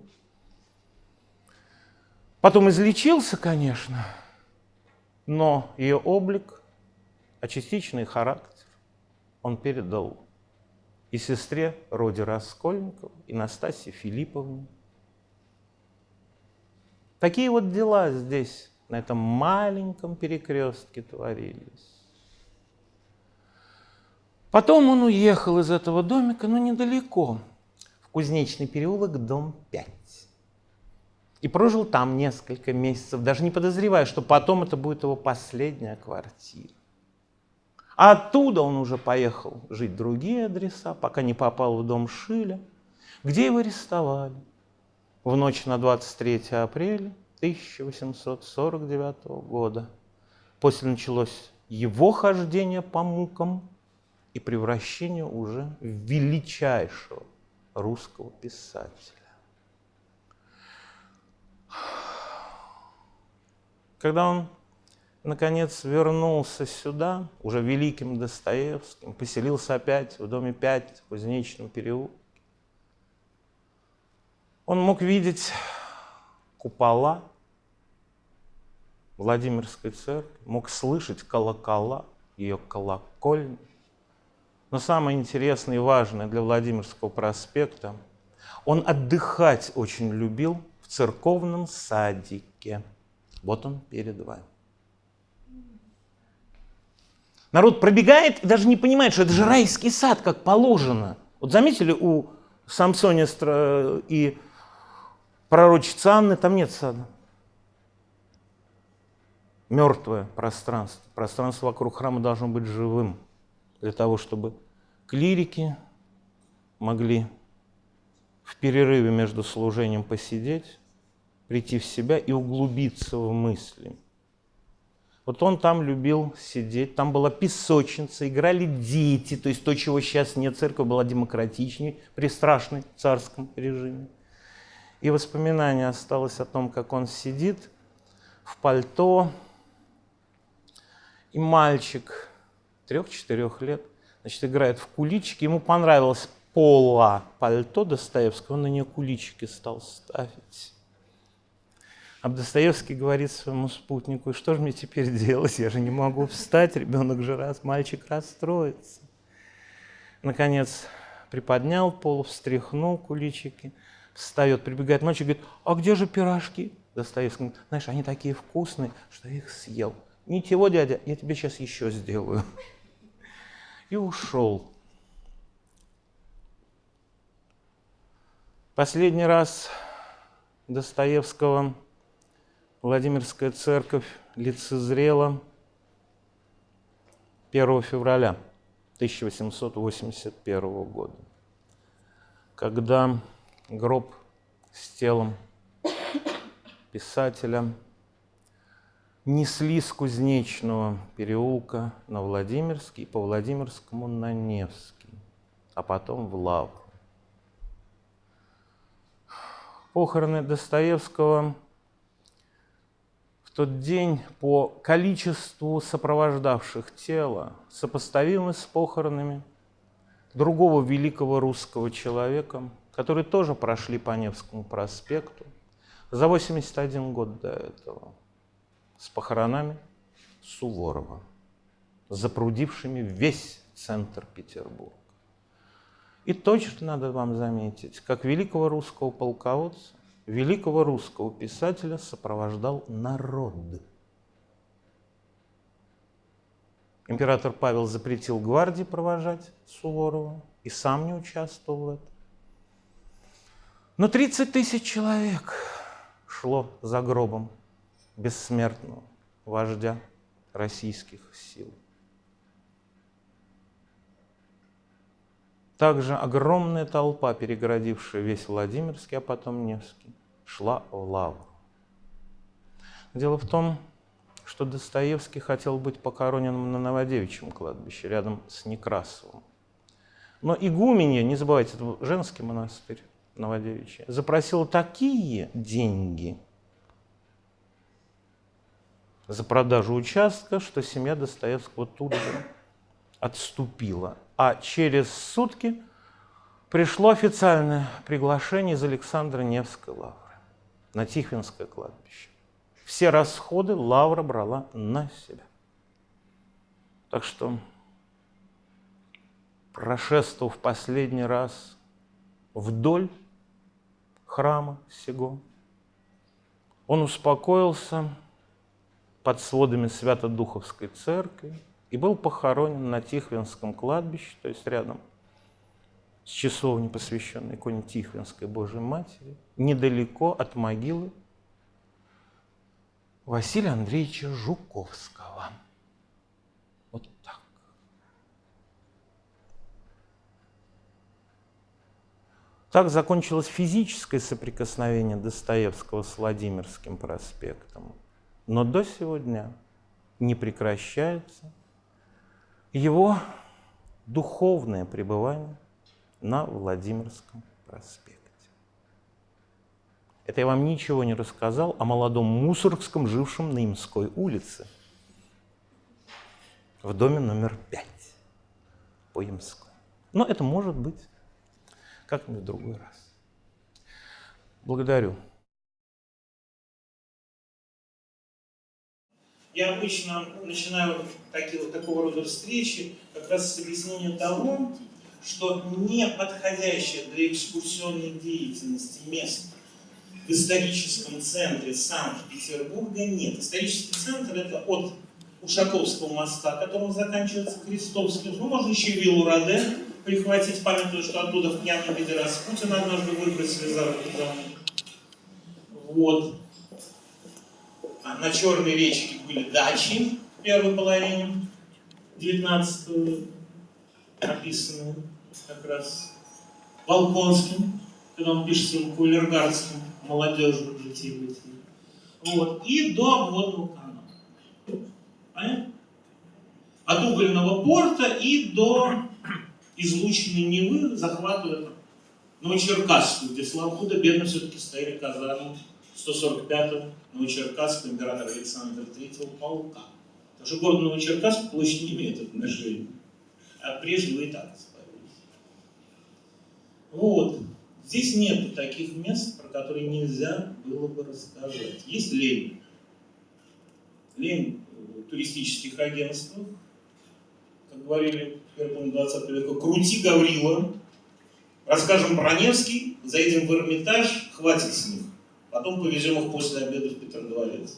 Speaker 2: Потом излечился, конечно, но ее облик, а частичный характер он передал и сестре Роде Раскольников, и Настасье Филипповне. Такие вот дела здесь на этом маленьком перекрестке творились. Потом он уехал из этого домика, но недалеко, в Кузнечный переулок, дом 5. И прожил там несколько месяцев, даже не подозревая, что потом это будет его последняя квартира. А оттуда он уже поехал жить в другие адреса, пока не попал в дом Шиля, где его арестовали в ночь на 23 апреля 1849 года. После началось его хождение по мукам и превращение уже в величайшего русского писателя. Когда он, наконец, вернулся сюда, уже великим Достоевским, поселился опять в доме 5 в Кузнечном переулке, он мог видеть купола Владимирской церкви, мог слышать колокола, ее колокольни. Но самое интересное и важное для Владимирского проспекта, он отдыхать очень любил в церковном садике. Вот он перед вами. Народ пробегает и даже не понимает, что это же райский сад, как положено. Вот заметили, у Самсония и пророчицы Анны там нет сада мертвое пространство. Пространство вокруг храма должно быть живым, для того, чтобы клирики могли в перерыве между служением посидеть, прийти в себя и углубиться в мысли. Вот он там любил сидеть, там была песочница, играли дети, то есть то, чего сейчас нет, церковь была демократичнее при страшной царском режиме. И воспоминание осталось о том, как он сидит в пальто, и мальчик трех-четырех лет, значит, играет в куличики. Ему понравилось пола пальто Достоевского, он на нее куличики стал ставить. А Достоевский говорит своему спутнику, что же мне теперь делать, я же не могу встать, ребенок же раз, мальчик расстроится. Наконец приподнял пол, встряхнул куличики, встает, прибегает мальчик, говорит, а где же пирожки? Достоевский говорит, знаешь, они такие вкусные, что я их съел. Ничего, дядя, я тебе сейчас еще сделаю. И ушел. Последний раз Достоевского Владимирская церковь лицезрела 1 февраля 1881 года, когда гроб с телом писателя несли с Кузнечного переулка на Владимирский, по Владимирскому на Невский, а потом в Лавру. Похороны Достоевского в тот день по количеству сопровождавших тело сопоставимы с похоронами другого великого русского человека, которые тоже прошли по Невскому проспекту за 81 год до этого с похоронами Суворова, запрудившими весь центр Петербурга. И точно надо вам заметить, как великого русского полководца, великого русского писателя сопровождал народ. Император Павел запретил гвардии провожать Суворова и сам не участвовал в этом. Но 30 тысяч человек шло за гробом бессмертного вождя российских сил. Также огромная толпа, перегородившая весь Владимирский, а потом Невский, шла в лавру. Дело в том, что Достоевский хотел быть похороненным на Новодевичьем кладбище, рядом с Некрасовым. Но игуменья, не забывайте, это женский монастырь Новодевичье, запросил такие деньги – за продажу участка, что семья Достоевского тут же отступила. А через сутки пришло официальное приглашение из Александра Невской лавры на Тихвинское кладбище. Все расходы лавра брала на себя. Так что, прошествовав последний раз вдоль храма сего, он успокоился под сводами Свято-Духовской церкви и был похоронен на Тихвинском кладбище, то есть рядом с часовней, посвященной иконе Тихвинской Божьей Матери, недалеко от могилы Василия Андреевича Жуковского. Вот так. Так закончилось физическое соприкосновение Достоевского с Владимирским проспектом. Но до сегодня не прекращается его духовное пребывание на Владимирском проспекте. Это я вам ничего не рассказал о молодом Мусоргском, жившем на Имской улице, в доме номер пять по Имской. Но это может быть как-нибудь в другой раз. Благодарю.
Speaker 3: Я обычно начинаю такие, вот такого рода встречи как раз с объяснения того, что не подходящее для экскурсионной деятельности место в историческом центре Санкт-Петербурга нет. Исторический центр это от Ушаковского моста, которым заканчивается Крестовский. Ну, можно еще виллу Раде прихватить, памятуя, что оттуда в пьяном виде Распутина однажды выбросили за руки Вот. А на Черной речке были дачи в первой половине 19 века, описанные как раз Волконским, когда он пишет своим кулергардским молодежью житие Вот. И до обводного канала. Понятно? От угольного порта и до излученной Невы захватывая
Speaker 2: Новочеркасску, где слава худо-бедно все-таки стояли казармы 145-го Новочеркасского императора Александра III полка. Потому что город Новочеркасск площадь не имеет отношения. А прежде вы и так освоились. Вот. Здесь нет таких мест, про которые нельзя было бы рассказать. Есть лень. Лень туристических агентствах, как говорили в первом 20 века, крути Гаврила, расскажем про Невский, заедем в Эрмитаж, хватит с них. Потом повезем их после обеда в Петродворец.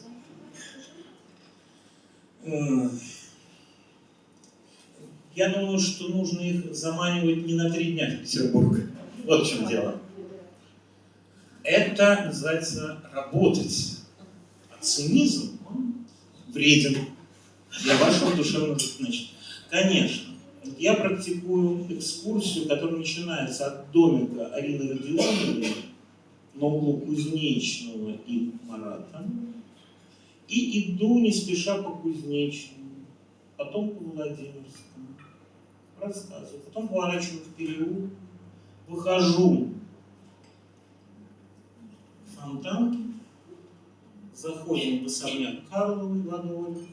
Speaker 2: Я думаю, что нужно их заманивать не на три дня в Петербург. Вот в чем дело. Это называется работать. А цинизм, он вреден для вашего душевного значит. Конечно, я практикую экскурсию, которая начинается от домика Арины Родионовны на углу Кузнечного и Марата, и иду не спеша по Кузнечному, потом по Владимирскому, рассказываю, потом поворачиваю в переулок, выхожу в фонтанки, заходим в особняк Карловой во дворе,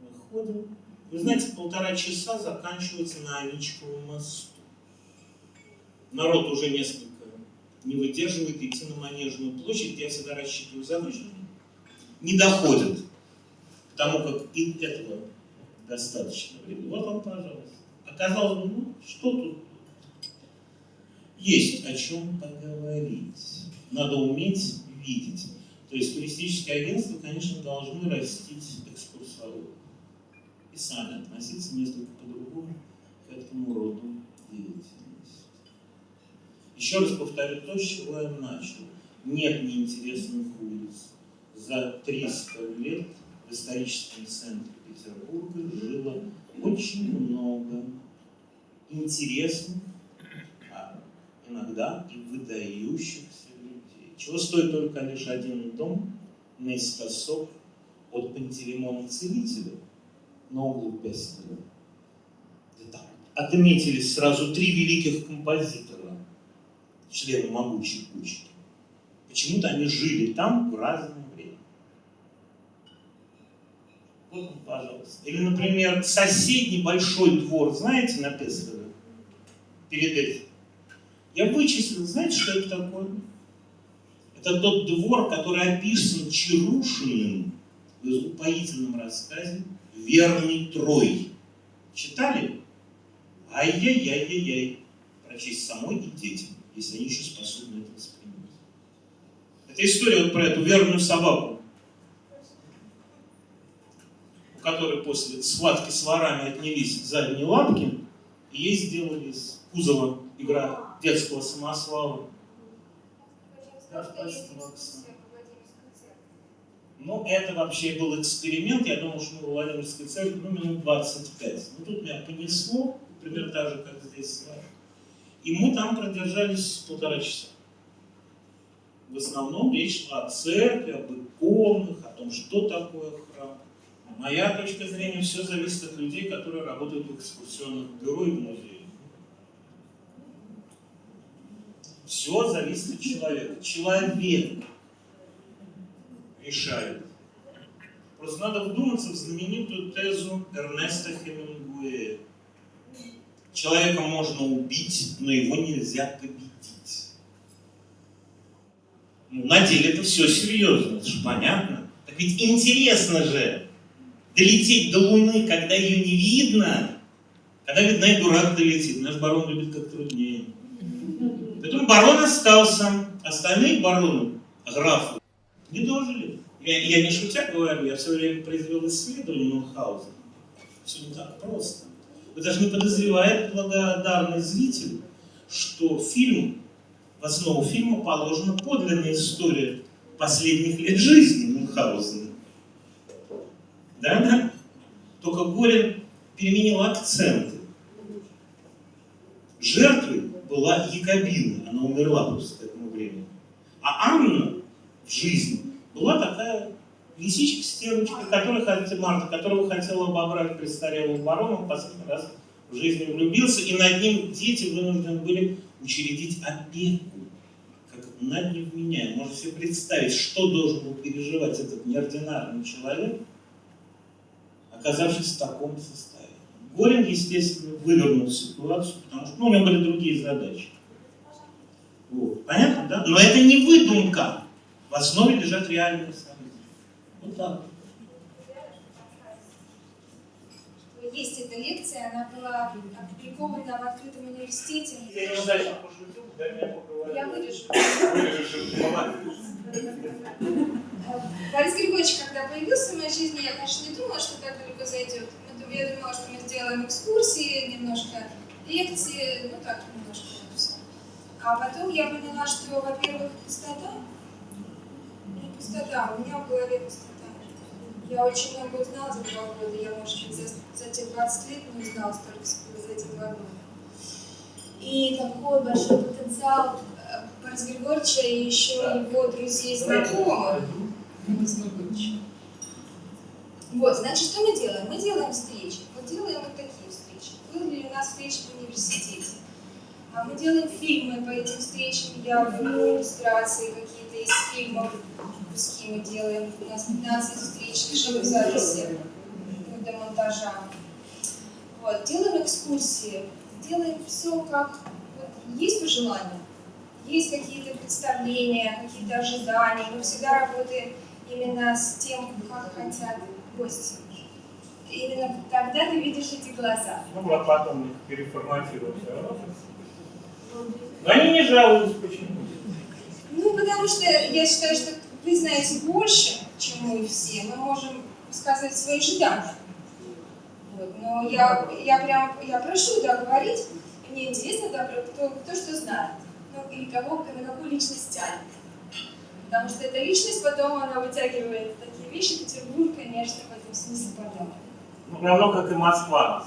Speaker 2: выходим. Вы знаете, полтора часа заканчивается на Аничковом мосту. Народ уже несколько не выдерживает идти на Манежную площадь, я всегда рассчитываю задержку. Не доходит к тому, как и этого достаточно времени. Вот вам, пожалуйста. Оказалось бы, ну, что тут? Есть о чем поговорить. Надо уметь видеть. То есть туристические агентства, конечно, должны растить экскурсоводов. И сами относиться несколько по-другому к этому роду деятельности. Еще раз повторю то, с чего я начал. Нет неинтересных улиц. За 300 лет в историческом центре Петербурга жило очень много интересных, а иногда и выдающихся людей. Чего стоит только лишь один дом наискосок от Пантелеймона Целителя на углу Пестеля. Отметились сразу три великих композитора, члены могучей кучки. Почему-то они жили там в разное время. Вот, пожалуйста. Или, например, соседний большой двор, знаете, на Пестеле? Перед этим. Я вычислил, знаете, что это такое? Это тот двор, который описан Чарушиным в упоительном рассказе «Верный Трой». Читали? Ай-яй-яй-яй-яй. Прочесть самой и детям, если они еще способны это воспринимать. Это история вот про эту верную собаку, у которой после схватки с ворами отнялись задние лапки, и ей сделали из кузова игра детского Оксана. Ну, это вообще был эксперимент. Я думал, что мы в Владимирской церкви, ну, минут 25. Ну, тут меня понесло, примерно так же, как здесь с вами. И мы там продержались полтора часа. В основном речь шла о церкви, об иконах, о том, что такое храм. Моя точка зрения, все зависит от людей, которые работают в экскурсионных бюро и в музее. Все зависит от человека. Человек решает. Просто надо вдуматься в знаменитую тезу Эрнеста Хемингуэя. Человека можно убить, но его нельзя победить. Ну, на деле это все серьезно, это же понятно. Так ведь интересно же долететь до Луны, когда ее не видно. Когда видно, и дурак долетит. Наш барон любит как труднее. Поэтому барон остался. Остальные бароны, графы, не дожили. Я, я не шутя говорю, я все время произвел исследование Мюнхгаузена. Все не так просто. Вы даже не подозреваете, благодарный зритель, что фильм, в основу фильма положена подлинная история последних лет жизни Мюнхгаузена. Да-да? Только Горин переменил акценты. Жертвой была Якобина, она умерла просто к этому времени. А Анна в жизни была такая лисичка стервочка, хотела, Марта, которого хотела обобрать престарелого барона, в последний раз в жизни влюбился, и над ним дети вынуждены были
Speaker 3: учредить опеку как над невменяемым. Можно себе представить, что должен был переживать этот неординарный человек, оказавшись в таком состоянии. Горин, естественно, вывернул ситуацию, потому что ну, у него были другие задачи. Вот. Понятно, да? Но это не выдумка. В основе лежат реальные так.
Speaker 4: Есть эта лекция, она была опубликована в открытом университете.
Speaker 3: Я пошутил, меня поговорить.
Speaker 4: Я вырежу. Борис Григорьевич, когда появился в моей жизни, я, конечно, не думала, что так далеко зайдет. Я думала, что мы сделаем экскурсии, немножко лекции, ну так, немножко это всё. А потом я поняла, что, во-первых, пустота, не пустота, у меня в голове пустота. Я очень много узнала за два года, я, может быть, за, за те 20 лет не узнала столько, сколько за эти два года. И такой большой потенциал э, Бориса Григорьевича и еще его друзей, знакомых. Борис Григорьевич. Вот, значит, что мы делаем? Мы делаем встречи. Вот делаем вот такие встречи. Были у нас встречи в университете. А мы делаем фильмы по этим встречам. Я беру иллюстрации какие-то из фильмов. Куски мы делаем. У нас 15 встреч, живых записи до монтажа. Вот, делаем экскурсии. Делаем все как... Вот, есть пожелания? Есть какие-то представления, какие-то ожидания. Мы всегда работаем именно с тем, как хотят гости. Именно тогда ты видишь эти глаза.
Speaker 3: Ну, а потом их переформатировал все равно. Но они не жалуются, почему?
Speaker 4: Ну, потому что я считаю, что вы знаете больше, чем мы все. Мы можем сказать свои ожидания. Вот. Но я, я прям я прошу да, говорить. И мне интересно, да, кто, кто что знает. Ну, или кого, на какую личность тянет. Потому что эта личность потом, она вытягивает такие вещи. Петербург, конечно, в этом смысле потом.
Speaker 3: Ну, равно как и Москва.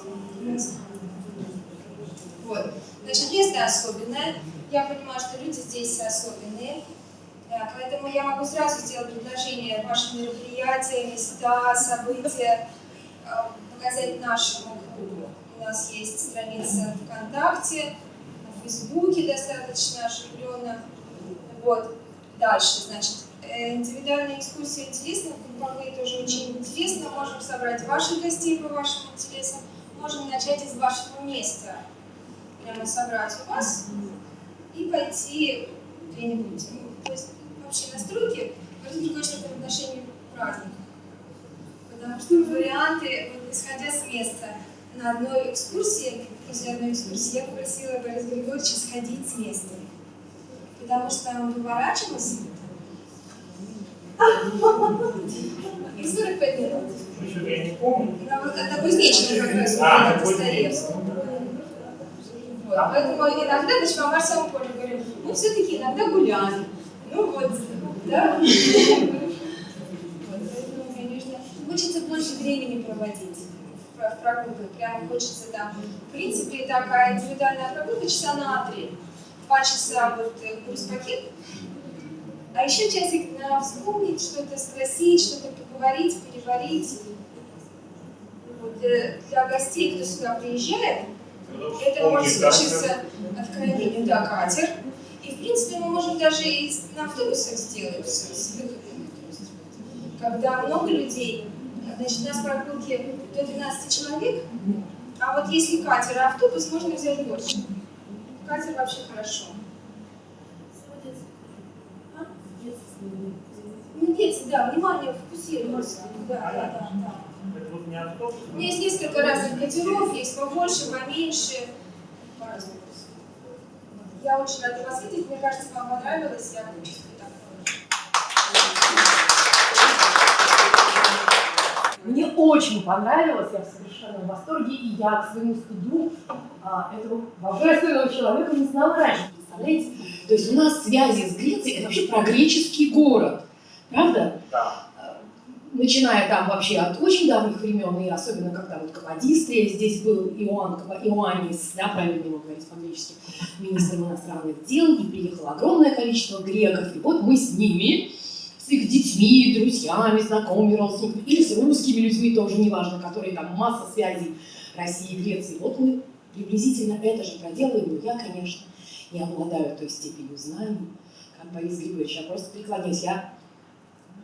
Speaker 4: Вот. Значит, место особенное. Я понимаю, что люди здесь особенные. Да, поэтому я могу сразу сделать предложение ваши мероприятия, места, события, э, показать нашему клубу. У нас есть страница ВКонтакте, на Фейсбуке достаточно оживленно. Вот. Дальше, значит, э, индивидуальные экскурсии интересны, групповые тоже очень интересно. Можем собрать ваших гостей по вашим интересам. Можем начать из вашего места. Прямо собрать у вас и пойти где-нибудь. Ну, То есть вообще настройки Борис Григорьевич это в отношении праздника. Потому что варианты, вот, исходя с места, на одной экскурсии, после одной экскурсии, я попросила Бориса Григорьевича сходить с места. Потому что он поворачивался. И 45 минут.
Speaker 3: Я не помню.
Speaker 4: На, вот- на Кузнечном как раз,
Speaker 3: А,
Speaker 4: вот поэтому иногда, значит, по Марсовому полю говорю, мы все-таки иногда гуляем. Ну вот, да? (laughs) Вот, поэтому, конечно, хочется больше времени проводить в в прогулках. Прямо хочется там. В принципе, такая индивидуальная прогулка часа на три. Два часа вот э, курс-пакет, а еще часик на вспомнить, что-то спросить, что-то поговорить, переварить. Вот, э, для гостей, кто сюда приезжает, это может случиться откровение, да, катер. И, в принципе, мы можем даже и на автобусах сделать с, с есть, когда много людей, значит, у нас прогулки до 12 человек, а вот если катер, а автобус, можно взять больше. Катер вообще хорошо. Ну, дети, да, внимание фокусируются. Да, да, да, да.
Speaker 3: Это вот не автобус.
Speaker 4: У меня есть несколько разных катеров, есть побольше, поменьше. Я очень рада вас видеть, мне кажется, вам понравилось, я так.
Speaker 5: Мне очень понравилось, я в совершенном восторге, и я к своему стыду а, этого божественного человека не знала раньше. Представляете? То есть у нас связи с Грецией, это вообще про греческий город, правда?
Speaker 3: Да.
Speaker 5: Начиная там вообще от очень давних времен, и особенно когда вот Каподистрия, здесь был Иоанн, Иоаннис, да, правильно его говорить по-гречески, министром иностранных дел, и приехало огромное количество греков, и вот мы с ними, с их детьми, друзьями, знакомыми, родственниками, или с русскими людьми, тоже неважно, которые там масса связей России и Греции. Вот мы приблизительно это же проделаем, ну я, конечно. не обладают той степенью знаний, как Борис Григорьевич. Я просто преклоняюсь. Я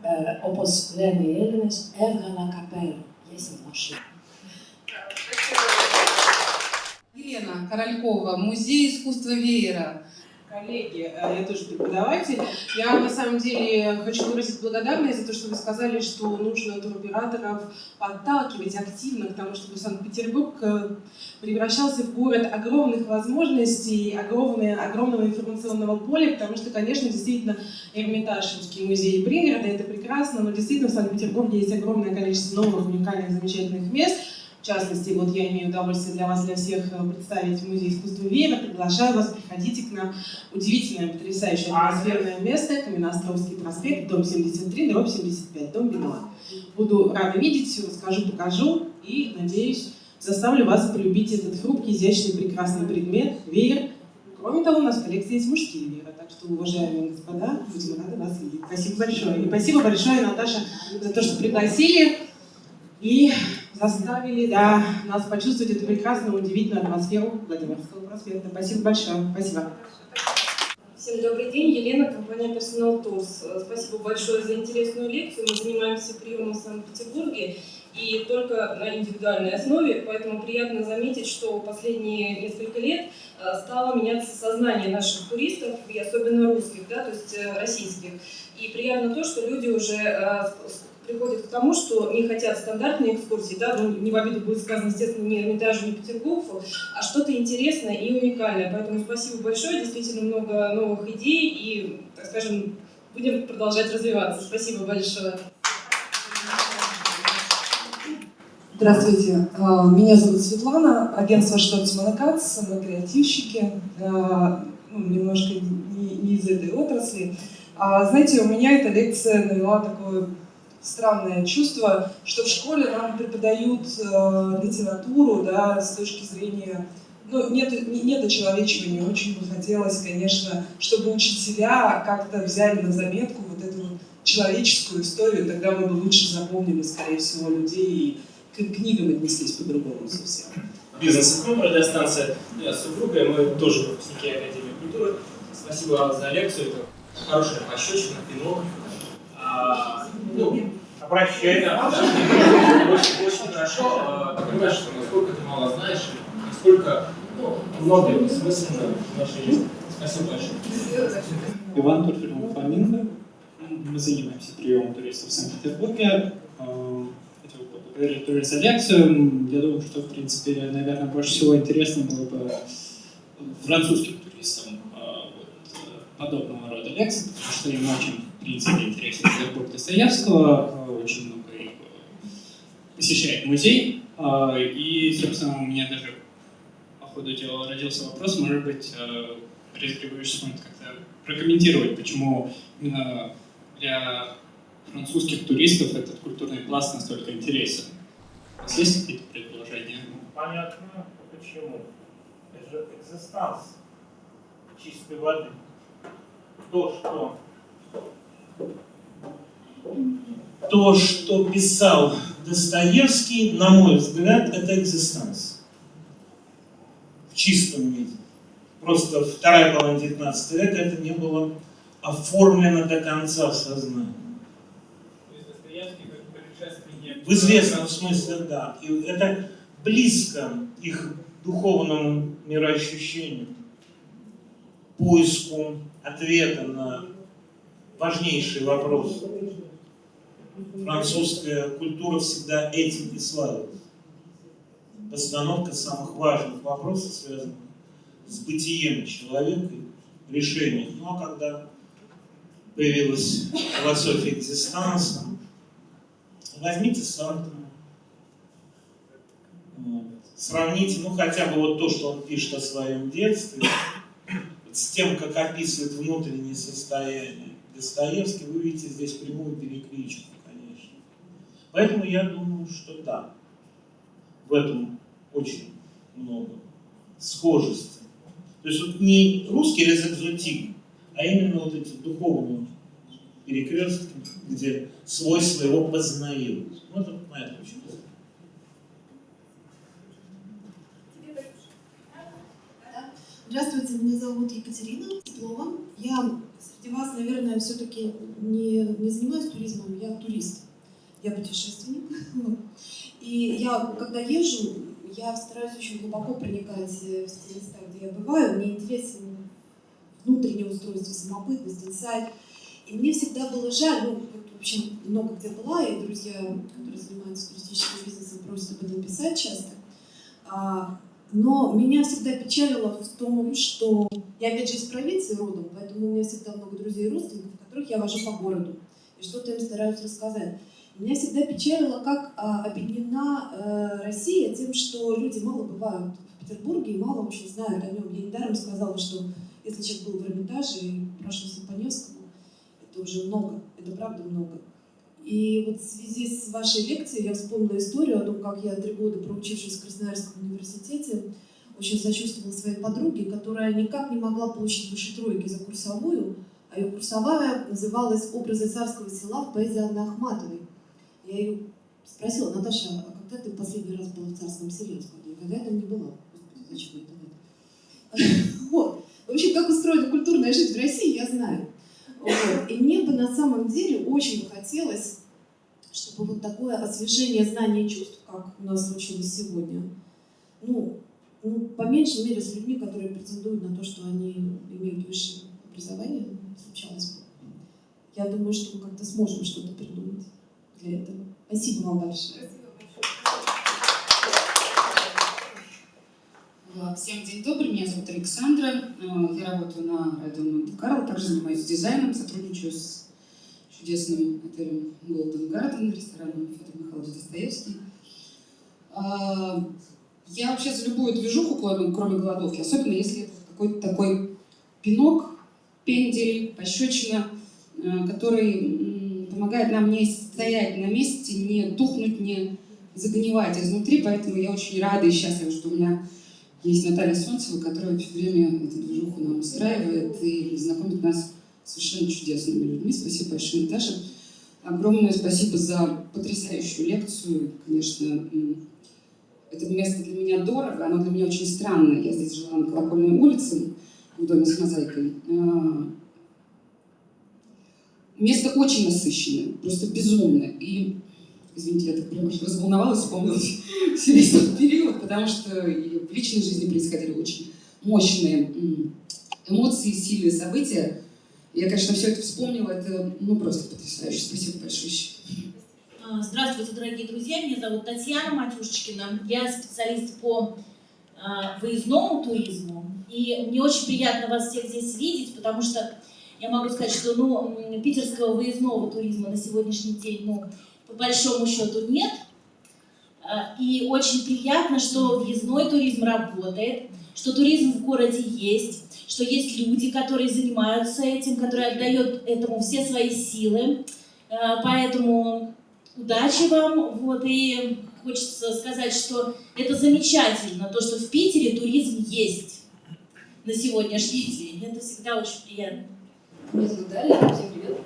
Speaker 5: э, опос ленернес эвгана капелла. Я с ним ошибка.
Speaker 1: Елена Королькова, Музей искусства веера.
Speaker 6: Коллеги, э, я тоже преподаватель. Я на самом деле хочу выразить благодарность за то, что вы сказали, что нужно туроператоров подталкивать активно к тому, чтобы Санкт-Петербург э, превращался в город огромных возможностей, огромное, огромного информационного поля, потому что, конечно, действительно, Эрмитаж, Русский музей пригорода, это прекрасно, но действительно в Санкт-Петербурге есть огромное количество новых, уникальных, замечательных мест, в частности, вот я имею удовольствие для вас, для всех э, представить Музей искусства Веера. Приглашаю вас, приходите к нам. Удивительное, потрясающее атмосферное место. Каменноостровский проспект, дом 73, дробь 75, дом Бенуа. Буду рада видеть, все расскажу, покажу и, надеюсь, заставлю вас полюбить этот хрупкий, изящный, прекрасный предмет – веер. Кроме того, у нас в коллекции есть мужские веера, так что, уважаемые господа, будем рады вас видеть. Спасибо большое. И спасибо большое, Наташа, за то, что пригласили. И заставили да, нас почувствовать эту прекрасную, удивительную атмосферу Владимирского проспекта. Спасибо большое. Спасибо.
Speaker 7: Всем добрый день, Елена, компания Personal Tours. Спасибо большое за интересную лекцию. Мы занимаемся приемом в Санкт-Петербурге и только на индивидуальной основе, поэтому приятно заметить, что последние несколько лет э, стало меняться сознание наших туристов, и особенно русских, да, то есть э, российских. И приятно то, что люди уже э, приходят к тому, что не хотят стандартные экскурсии, да, ну, не в обиду будет сказано, естественно, не Эрмитажу, не Петергофу, а что-то интересное и уникальное. Поэтому спасибо большое, действительно много новых идей и, так скажем, будем продолжать развиваться. Спасибо большое.
Speaker 8: Здравствуйте, а, меня зовут Светлана, агентство Кац, мы креативщики, а, ну, немножко не, не из этой отрасли. А, знаете, у меня эта лекция навела такое странное чувство, что в школе нам преподают э, литературу, да, с точки зрения, ну, нет, нет очеловечивания, очень бы хотелось, конечно, чтобы учителя как-то взяли на заметку вот эту вот человеческую историю, тогда мы бы лучше запомнили, скорее всего, людей и к книгам отнеслись по-другому совсем.
Speaker 9: Бизнес ФМ, радиостанция. Я с супругой, мы тоже выпускники Академии культуры. Спасибо вам за лекцию, это хорошая пощечина, пинок. Ну,
Speaker 2: Обращайся.
Speaker 9: да. Очень, очень хорошо. А, понимаешь, что насколько ты мало знаешь, насколько ну, многое бессмысленно в нашей жизни. Спасибо большое.
Speaker 10: Иван Турфилин Фламинго. Мы занимаемся приемом туристов в Санкт-Петербурге. Э, Хотел поблагодарить тоже за лекцию. Я думаю, что, в принципе, наверное, больше всего интересно было бы французским туристам э, э, подобного рода лекции, потому что им очень, принципе, интересен Петербург Достоевского, очень много их посещает музей. И, собственно, у меня даже по ходу дела родился вопрос, может быть, Борис Григорьевич как-то прокомментировать, почему именно для французских туристов этот культурный пласт настолько интересен. У вас есть какие-то предположения?
Speaker 2: Понятно, почему. Это же экзистанс чистой воды. То, что то, что писал Достоевский, на мой взгляд, это экзистанс. В чистом виде. Просто вторая половина 19 века это не было оформлено до конца в сознании. В известном смысле, да. И это близко их духовному мироощущению, поиску ответа на важнейшие вопросы. Французская культура всегда этим и славилась. Постановка самых важных вопросов, связанных с бытием человека, решением. Ну а когда появилась философия экзистанса, возьмите Сартра, вот. сравните, ну хотя бы вот то, что он пишет о своем детстве, с тем, как описывает внутреннее состояние Достоевский, вы видите здесь прямую перекличку, конечно. Поэтому я думаю, что да, в этом очень много схожести. То есть вот не русский резэкзотик, а именно вот эти духовные перекрестки, где свой своего познают. Вот это моя точка
Speaker 11: Здравствуйте, меня зовут Екатерина Теплова. Я среди вас, наверное, все-таки не, не занимаюсь туризмом, я турист, я путешественник. (laughs) И я, когда езжу, я стараюсь очень глубоко проникать в те места, где я бываю. Мне интересен внутреннее устройство, самобытность, инсайт. И мне всегда было жаль, ну, в общем, много где была, и друзья, которые занимаются туристическим бизнесом, просят об этом писать часто. А, но меня всегда печалило в том, что я опять же из провинции родом, поэтому у меня всегда много друзей и родственников, которых я вожу по городу и что-то им стараюсь рассказать. Меня всегда печалило, как а, объединена э, Россия тем, что люди мало бывают в Петербурге и мало очень знают о нем. Я недаром сказала, что если человек был в Эрмитаже и прошелся по Невскому, это уже много, это правда много. И вот в связи с вашей лекцией я вспомнила историю о том, как я три года, проучившись в Красноярском университете, очень сочувствовала своей подруге, которая никак не могла получить выше тройки за курсовую, а ее курсовая называлась «Образы царского села в поэзии Анны Ахматовой. Я ее спросила, Наташа, а когда ты последний раз была в царском селе? Я никогда там не была. Господи, зачем это? (laughs) Вот. В общем, как устроена культурная жизнь в России, я знаю. Вот. И мне бы на самом деле очень бы хотелось, чтобы вот такое освежение знаний и чувств, как у нас случилось сегодня, ну, ну, по меньшей мере с людьми, которые претендуют на то, что они имеют высшее образование, случалось бы. Я думаю, что мы как-то сможем что-то придумать для этого. Спасибо вам большое.
Speaker 12: Всем день добрый, меня зовут Александра, Э, я работаю на радио Монте-Карло, также занимаюсь дизайном, сотрудничаю с чудесным отелем Golden Garden, рестораном Федор Михайлович Достоевский. А, Я вообще за любую движуху, кроме кроме голодовки, особенно если это какой-то такой пинок, пендель, пощечина, э, который помогает нам не стоять на месте, не тухнуть, не загнивать изнутри, поэтому я очень рада и счастлива, что у меня есть Наталья Солнцева, которая все время эту движуху нам устраивает и знакомит нас с совершенно чудесными людьми. Спасибо большое, Наташа. Огромное спасибо за потрясающую лекцию. Конечно, это место для меня дорого, оно для меня очень странное. Я здесь жила на Колокольной улице, в доме с мозаикой. А, Место очень насыщенное, просто безумно. И, извините, я так прям аж разволновалась, вспомнила все (laughs) весь тот период, потому что в личной жизни происходили очень мощные эмоции, сильные события. Я, конечно, все это вспомнила, это ну просто потрясающе. Спасибо большое.
Speaker 13: А, Здравствуйте, дорогие друзья. Меня зовут Татьяна Матюшечкина. Я специалист по а, выездному туризму. И мне очень приятно вас всех здесь видеть, потому что я могу сказать, что ну, питерского выездного туризма на сегодняшний день, ну, по большому счету, нет. А, И очень приятно, что въездной туризм работает, что туризм в городе есть, что есть люди, которые занимаются этим, которые отдают этому все свои силы. А, Поэтому удачи вам. Вот, и хочется сказать, что это замечательно, то, что в Питере туризм есть на сегодняшний день. Это всегда очень приятно.
Speaker 14: Меня зовут Дарья, всем привет.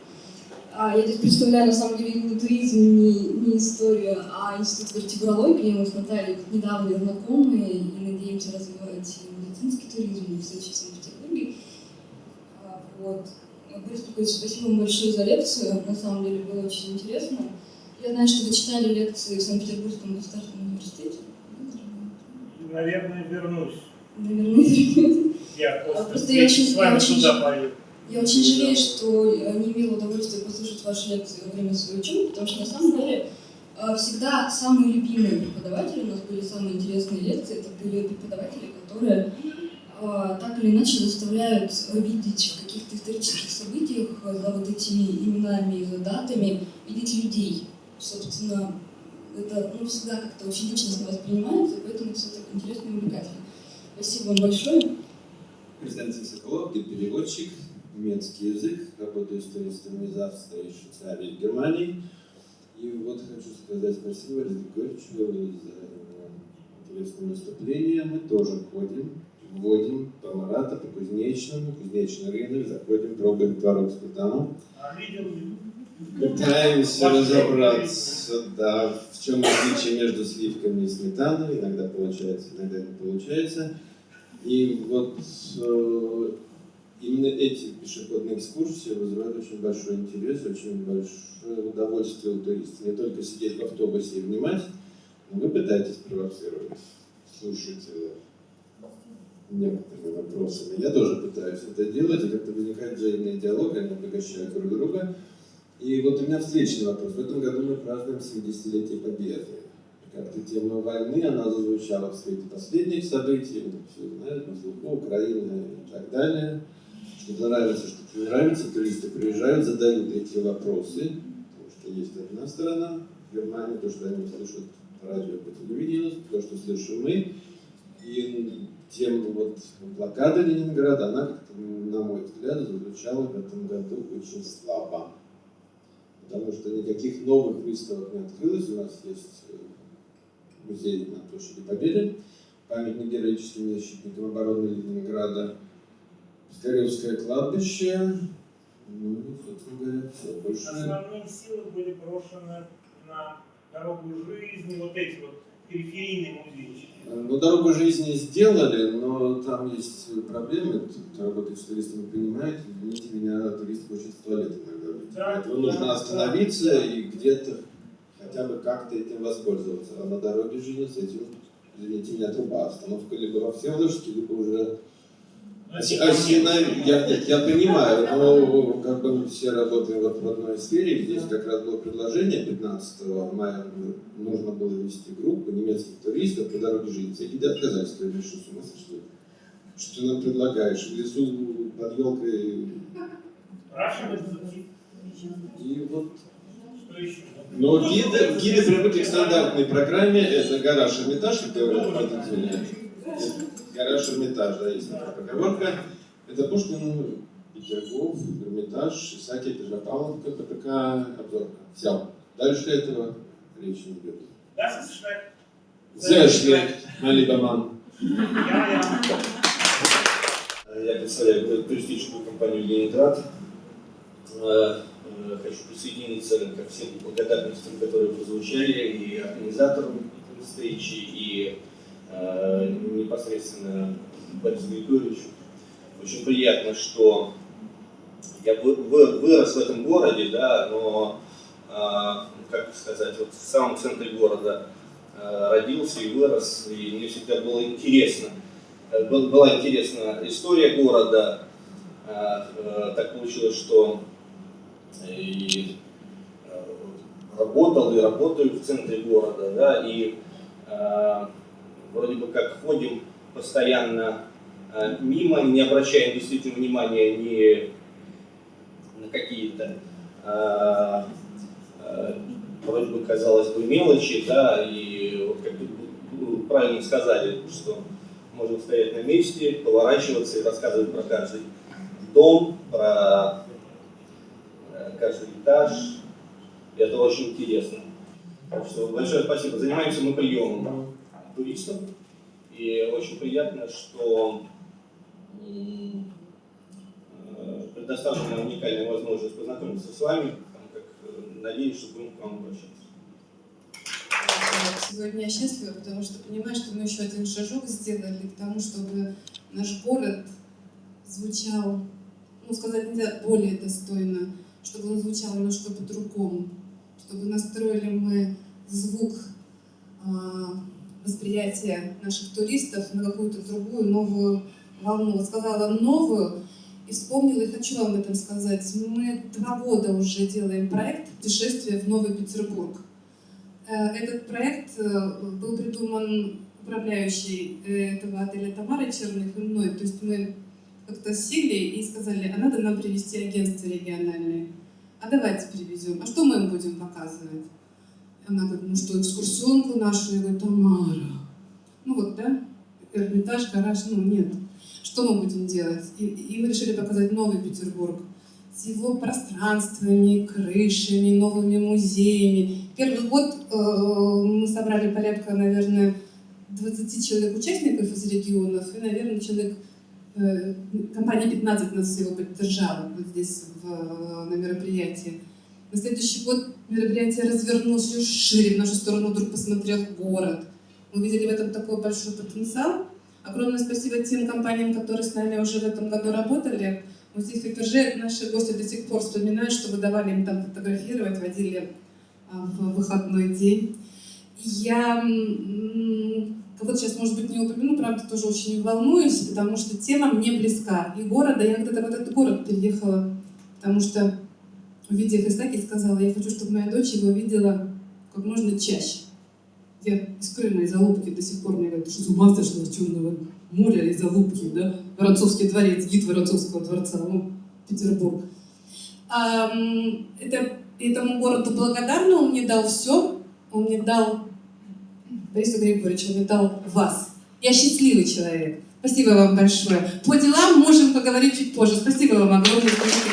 Speaker 14: А, Я здесь представляю на самом деле не туризм, не, не историю, а институт вертебрологии. Мы с Натальей недавно знакомы и надеемся развивать медицинский туризм в в Санкт-Петербурге. А, Вот. Борис Петрович, спасибо вам большое за лекцию. На самом деле было очень интересно. Я знаю, что вы читали лекции в Санкт-Петербургском государственном университете.
Speaker 3: Наверное, вернусь.
Speaker 14: Наверное, вернете.
Speaker 3: Я
Speaker 14: А,
Speaker 3: после
Speaker 14: Просто я очень,
Speaker 3: с вами
Speaker 14: я очень. Я очень жалею, что э, не имела удовольствия послушать ваши лекции во время своей учебы, потому что на самом деле э, всегда самые любимые преподаватели, у нас были самые интересные лекции, это были преподаватели, которые э, так или иначе заставляют видеть в каких-то исторических событиях за вот этими именами за датами, видеть людей. Собственно, это ну, всегда как-то очень личностно воспринимается, поэтому все так интересно и увлекательно. Спасибо вам большое.
Speaker 15: Константин Соколов, переводчик, немецкий язык, работаю с туристами из Австрии, Швейцарии и Германии. И вот хочу сказать спасибо Лизе Горчевой за интересное выступление. Мы тоже ходим, вводим по Марата, по Кузнечному, Кузнечный рынок, заходим, пробуем творог сметану.
Speaker 3: А
Speaker 15: Пытаемся разобраться, да, в чем отличие между сливками и сметаной. Иногда получается, иногда не получается. И вот э, именно эти пешеходные экскурсии вызывают очень большой интерес, очень большое удовольствие у туристов. Не только сидеть в автобусе и внимать, но вы пытаетесь провоцировать слушателя некоторыми вопросами. Я тоже пытаюсь это делать, и как-то возникает взаимный диалог, они обогащают друг друга. И вот у меня встречный вопрос. В этом году мы празднуем 70-летие Победы. Как-то тема войны, она зазвучала в свете последних событий, все знают, на слуху, Украина и так далее. Что нравится, что не нравится, туристы приезжают, задают эти вопросы, потому что есть одна сторона, Германия, то, что они слышат по радио, по телевидению, то, что слышим мы. И тема вот блокады Ленинграда, она, как-то, на мой взгляд, зазвучала в этом году очень слабо. Потому что никаких новых выставок не открылось. У нас есть э, музей на площади Победы, памятник героическим защитникам обороны Ленинграда, Скоревское кладбище, ну, собственно говоря, все. Больше
Speaker 3: Основные силы были брошены на дорогу жизни, вот эти вот периферийные музейчики.
Speaker 15: Ну, дорогу жизни сделали, но там есть проблемы. Кто работает с туристами, понимает. Извините меня, турист хочет в туалет иногда.
Speaker 3: Да,
Speaker 15: Поэтому нужно
Speaker 3: да,
Speaker 15: остановиться и где-то хотя бы как-то этим воспользоваться. А на дороге жизни с этим, извините меня, труба. Остановка либо во Всеволожске, либо уже Осина, я, я понимаю, но как бы мы все работаем вот в одной сфере, здесь как раз было предложение 15 мая, нужно было вести группу немецких туристов по дороге жизни. И отказались, сказали, что с ума сошли. Что ты нам предлагаешь? В лесу под елкой... И вот... Но гиды, гиды привыкли к стандартной программе, это гараж Эрмитаж, как говорят водители. Гараж Эрмитаж, да, есть такая поговорка. Это Пушкин, Петергоф, Эрмитаж, Исаакия, Петропавловка, ПТК, обзорка. Все. Дальше этого речи не идет. Sehr schlecht, mein lieber Mann.
Speaker 16: Я представляю туристическую компанию «Ленинград». Хочу присоединиться ко всем благодарностям, которые прозвучали, и организаторам встречи, и непосредственно Борису Григорьевичу. Очень приятно, что я вырос в этом городе, да, но, как сказать, вот в самом центре города родился и вырос, и мне всегда было интересно. Была интересна история города. Так получилось, что и работал и работаю в центре города, да, и вроде бы как ходим постоянно мимо, не обращаем действительно внимания ни на какие-то вроде бы, казалось бы, мелочи, да, и вот как вы правильно сказали, что можем стоять на месте, поворачиваться и рассказывать про каждый дом, про каждый этаж. И это очень интересно. Так что большое спасибо. Занимаемся мы приемом туристов. И очень приятно, что предоставлена уникальная возможность познакомиться с вами, как, надеюсь, что будем к вам обращаться.
Speaker 1: Сегодня я счастлива, потому что понимаю, что мы еще один шажок сделали к тому, чтобы наш город звучал, ну, сказать нельзя, более достойно, чтобы он звучал немножко по-другому, чтобы настроили мы звук восприятия наших туристов на какую-то другую, новую волну. Сказала новую, и вспомнила, и хочу вам об этом сказать. Мы два года уже делаем проект «Путешествие в Новый Петербург». Э, этот проект э, был придуман управляющей э, этого отеля Тамарой Черных и мной. То есть мы как-то сели и сказали, а надо нам привести агентство региональное. А давайте привезем. А что мы им будем показывать? Она говорит, ну что, экскурсионку нашу? Я говорю, Тамара. Ну вот, да, Эрмитаж, гараж, ну нет. Что мы будем делать? И, и мы решили показать Новый Петербург с его пространствами, крышами, новыми музеями. Первый год э, мы собрали порядка, наверное, 20 человек участников из регионов, и, наверное, человек, э, компания 15 нас всего поддержала вот здесь в, на мероприятии. На следующий год мероприятие развернулось еще шире, в нашу сторону вдруг посмотрел город. Мы видели в этом такой большой потенциал. Огромное спасибо тем компаниям, которые с нами уже в этом году работали. В Эперже наши гости до сих пор вспоминают, что вы давали им там фотографировать, водили а, в выходной день. Я вот сейчас, может быть, не упомяну, правда, тоже очень волнуюсь, потому что тема мне близка. И города, я когда-то в этот город переехала, потому что, увидев Исаки, сказала, я хочу, чтобы моя дочь его видела как можно чаще. Я из Крыма, из Алупки до сих пор мне говорят, что с ума сошла Черного моря, из Алупки, да? Воронцовский дворец, гид Воронцовского дворца, ну, Петербург. А, это, этому городу благодарна, он мне дал все, он мне дал, Борис Григорьевич, он мне дал вас. Я счастливый человек. Спасибо вам большое. По делам можем поговорить чуть позже. Спасибо вам огромное. Спасибо,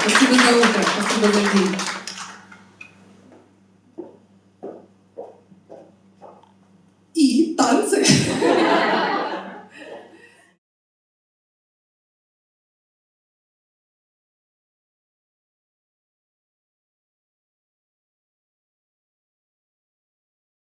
Speaker 1: спасибо за утро, спасибо за день. И танцы.